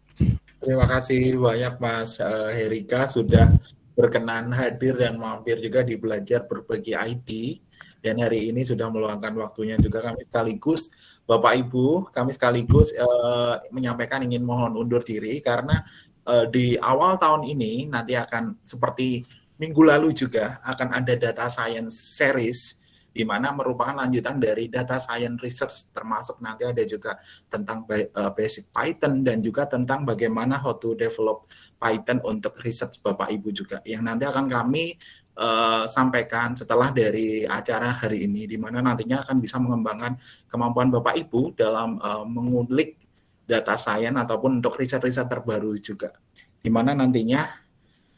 Terima kasih banyak Mas uh, Herika sudah berkenan hadir dan mampir juga di belajar berbagi ID dan hari ini sudah meluangkan waktunya juga kami sekaligus Bapak Ibu kami sekaligus uh, menyampaikan ingin mohon undur diri karena uh, di awal tahun ini nanti akan seperti minggu lalu juga akan ada data science series di mana merupakan lanjutan dari data science research termasuk nanti ada juga tentang eh, basic Python dan juga tentang bagaimana how to develop Python untuk research Bapak Ibu juga. Yang nanti akan kami uh, sampaikan setelah dari acara hari ini di mana nantinya akan bisa mengembangkan kemampuan Bapak Ibu dalam uh, mengulik data science ataupun untuk riset-riset terbaru juga di mana nantinya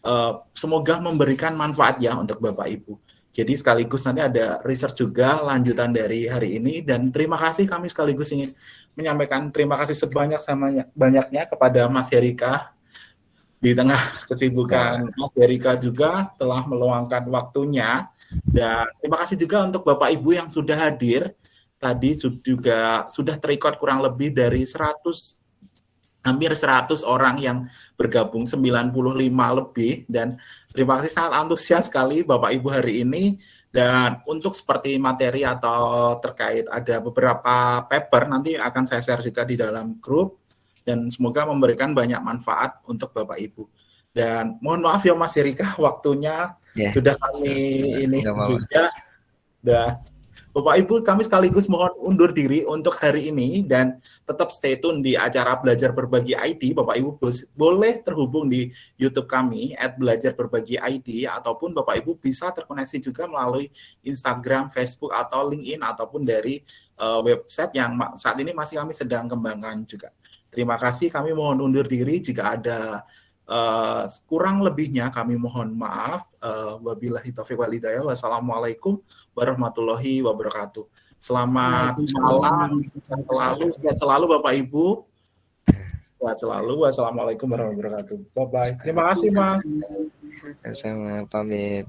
uh, semoga memberikan manfaat ya untuk Bapak Ibu. Jadi sekaligus nanti ada research juga lanjutan dari hari ini dan terima kasih kami sekaligus ingin menyampaikan terima kasih sebanyak sama banyaknya kepada Mas Herika di tengah kesibukan Mas Herika juga telah meluangkan waktunya. Dan terima kasih juga untuk Bapak Ibu yang sudah hadir. Tadi juga sudah terikot kurang lebih dari 100 hampir 100 orang yang bergabung 95 lebih. Dan terima kasih sangat antusias sekali Bapak Ibu hari ini. Dan untuk seperti materi atau terkait ada beberapa paper nanti akan saya share juga di dalam grup dan semoga memberikan banyak manfaat untuk Bapak Ibu. Dan mohon maaf ya Mas Erika waktunya yeah. sudah kami ini juga. Dan Bapak Ibu, kami sekaligus mohon undur diri untuk hari ini dan tetap stay tune di acara Belajar Berbagi ID. Bapak Ibu boleh terhubung di YouTube kami at Belajar Berbagi ID ataupun Bapak Ibu bisa terkoneksi juga melalui Instagram, Facebook atau LinkedIn ataupun dari uh, website yang saat ini masih kami sedang kembangkan juga. Terima kasih, kami mohon undur diri jika ada Uh, kurang lebihnya kami mohon maaf. Uh, wabillahi taufiq walhidayah. Wassalamualaikum warahmatullahi wabarakatuh. Selamat malam, sehat selalu, sehat selalu Bapak Ibu. Sehat selalu. Wassalamualaikum warahmatullahi wabarakatuh. Bye bye. Terima kasih Mas. Sama pamit.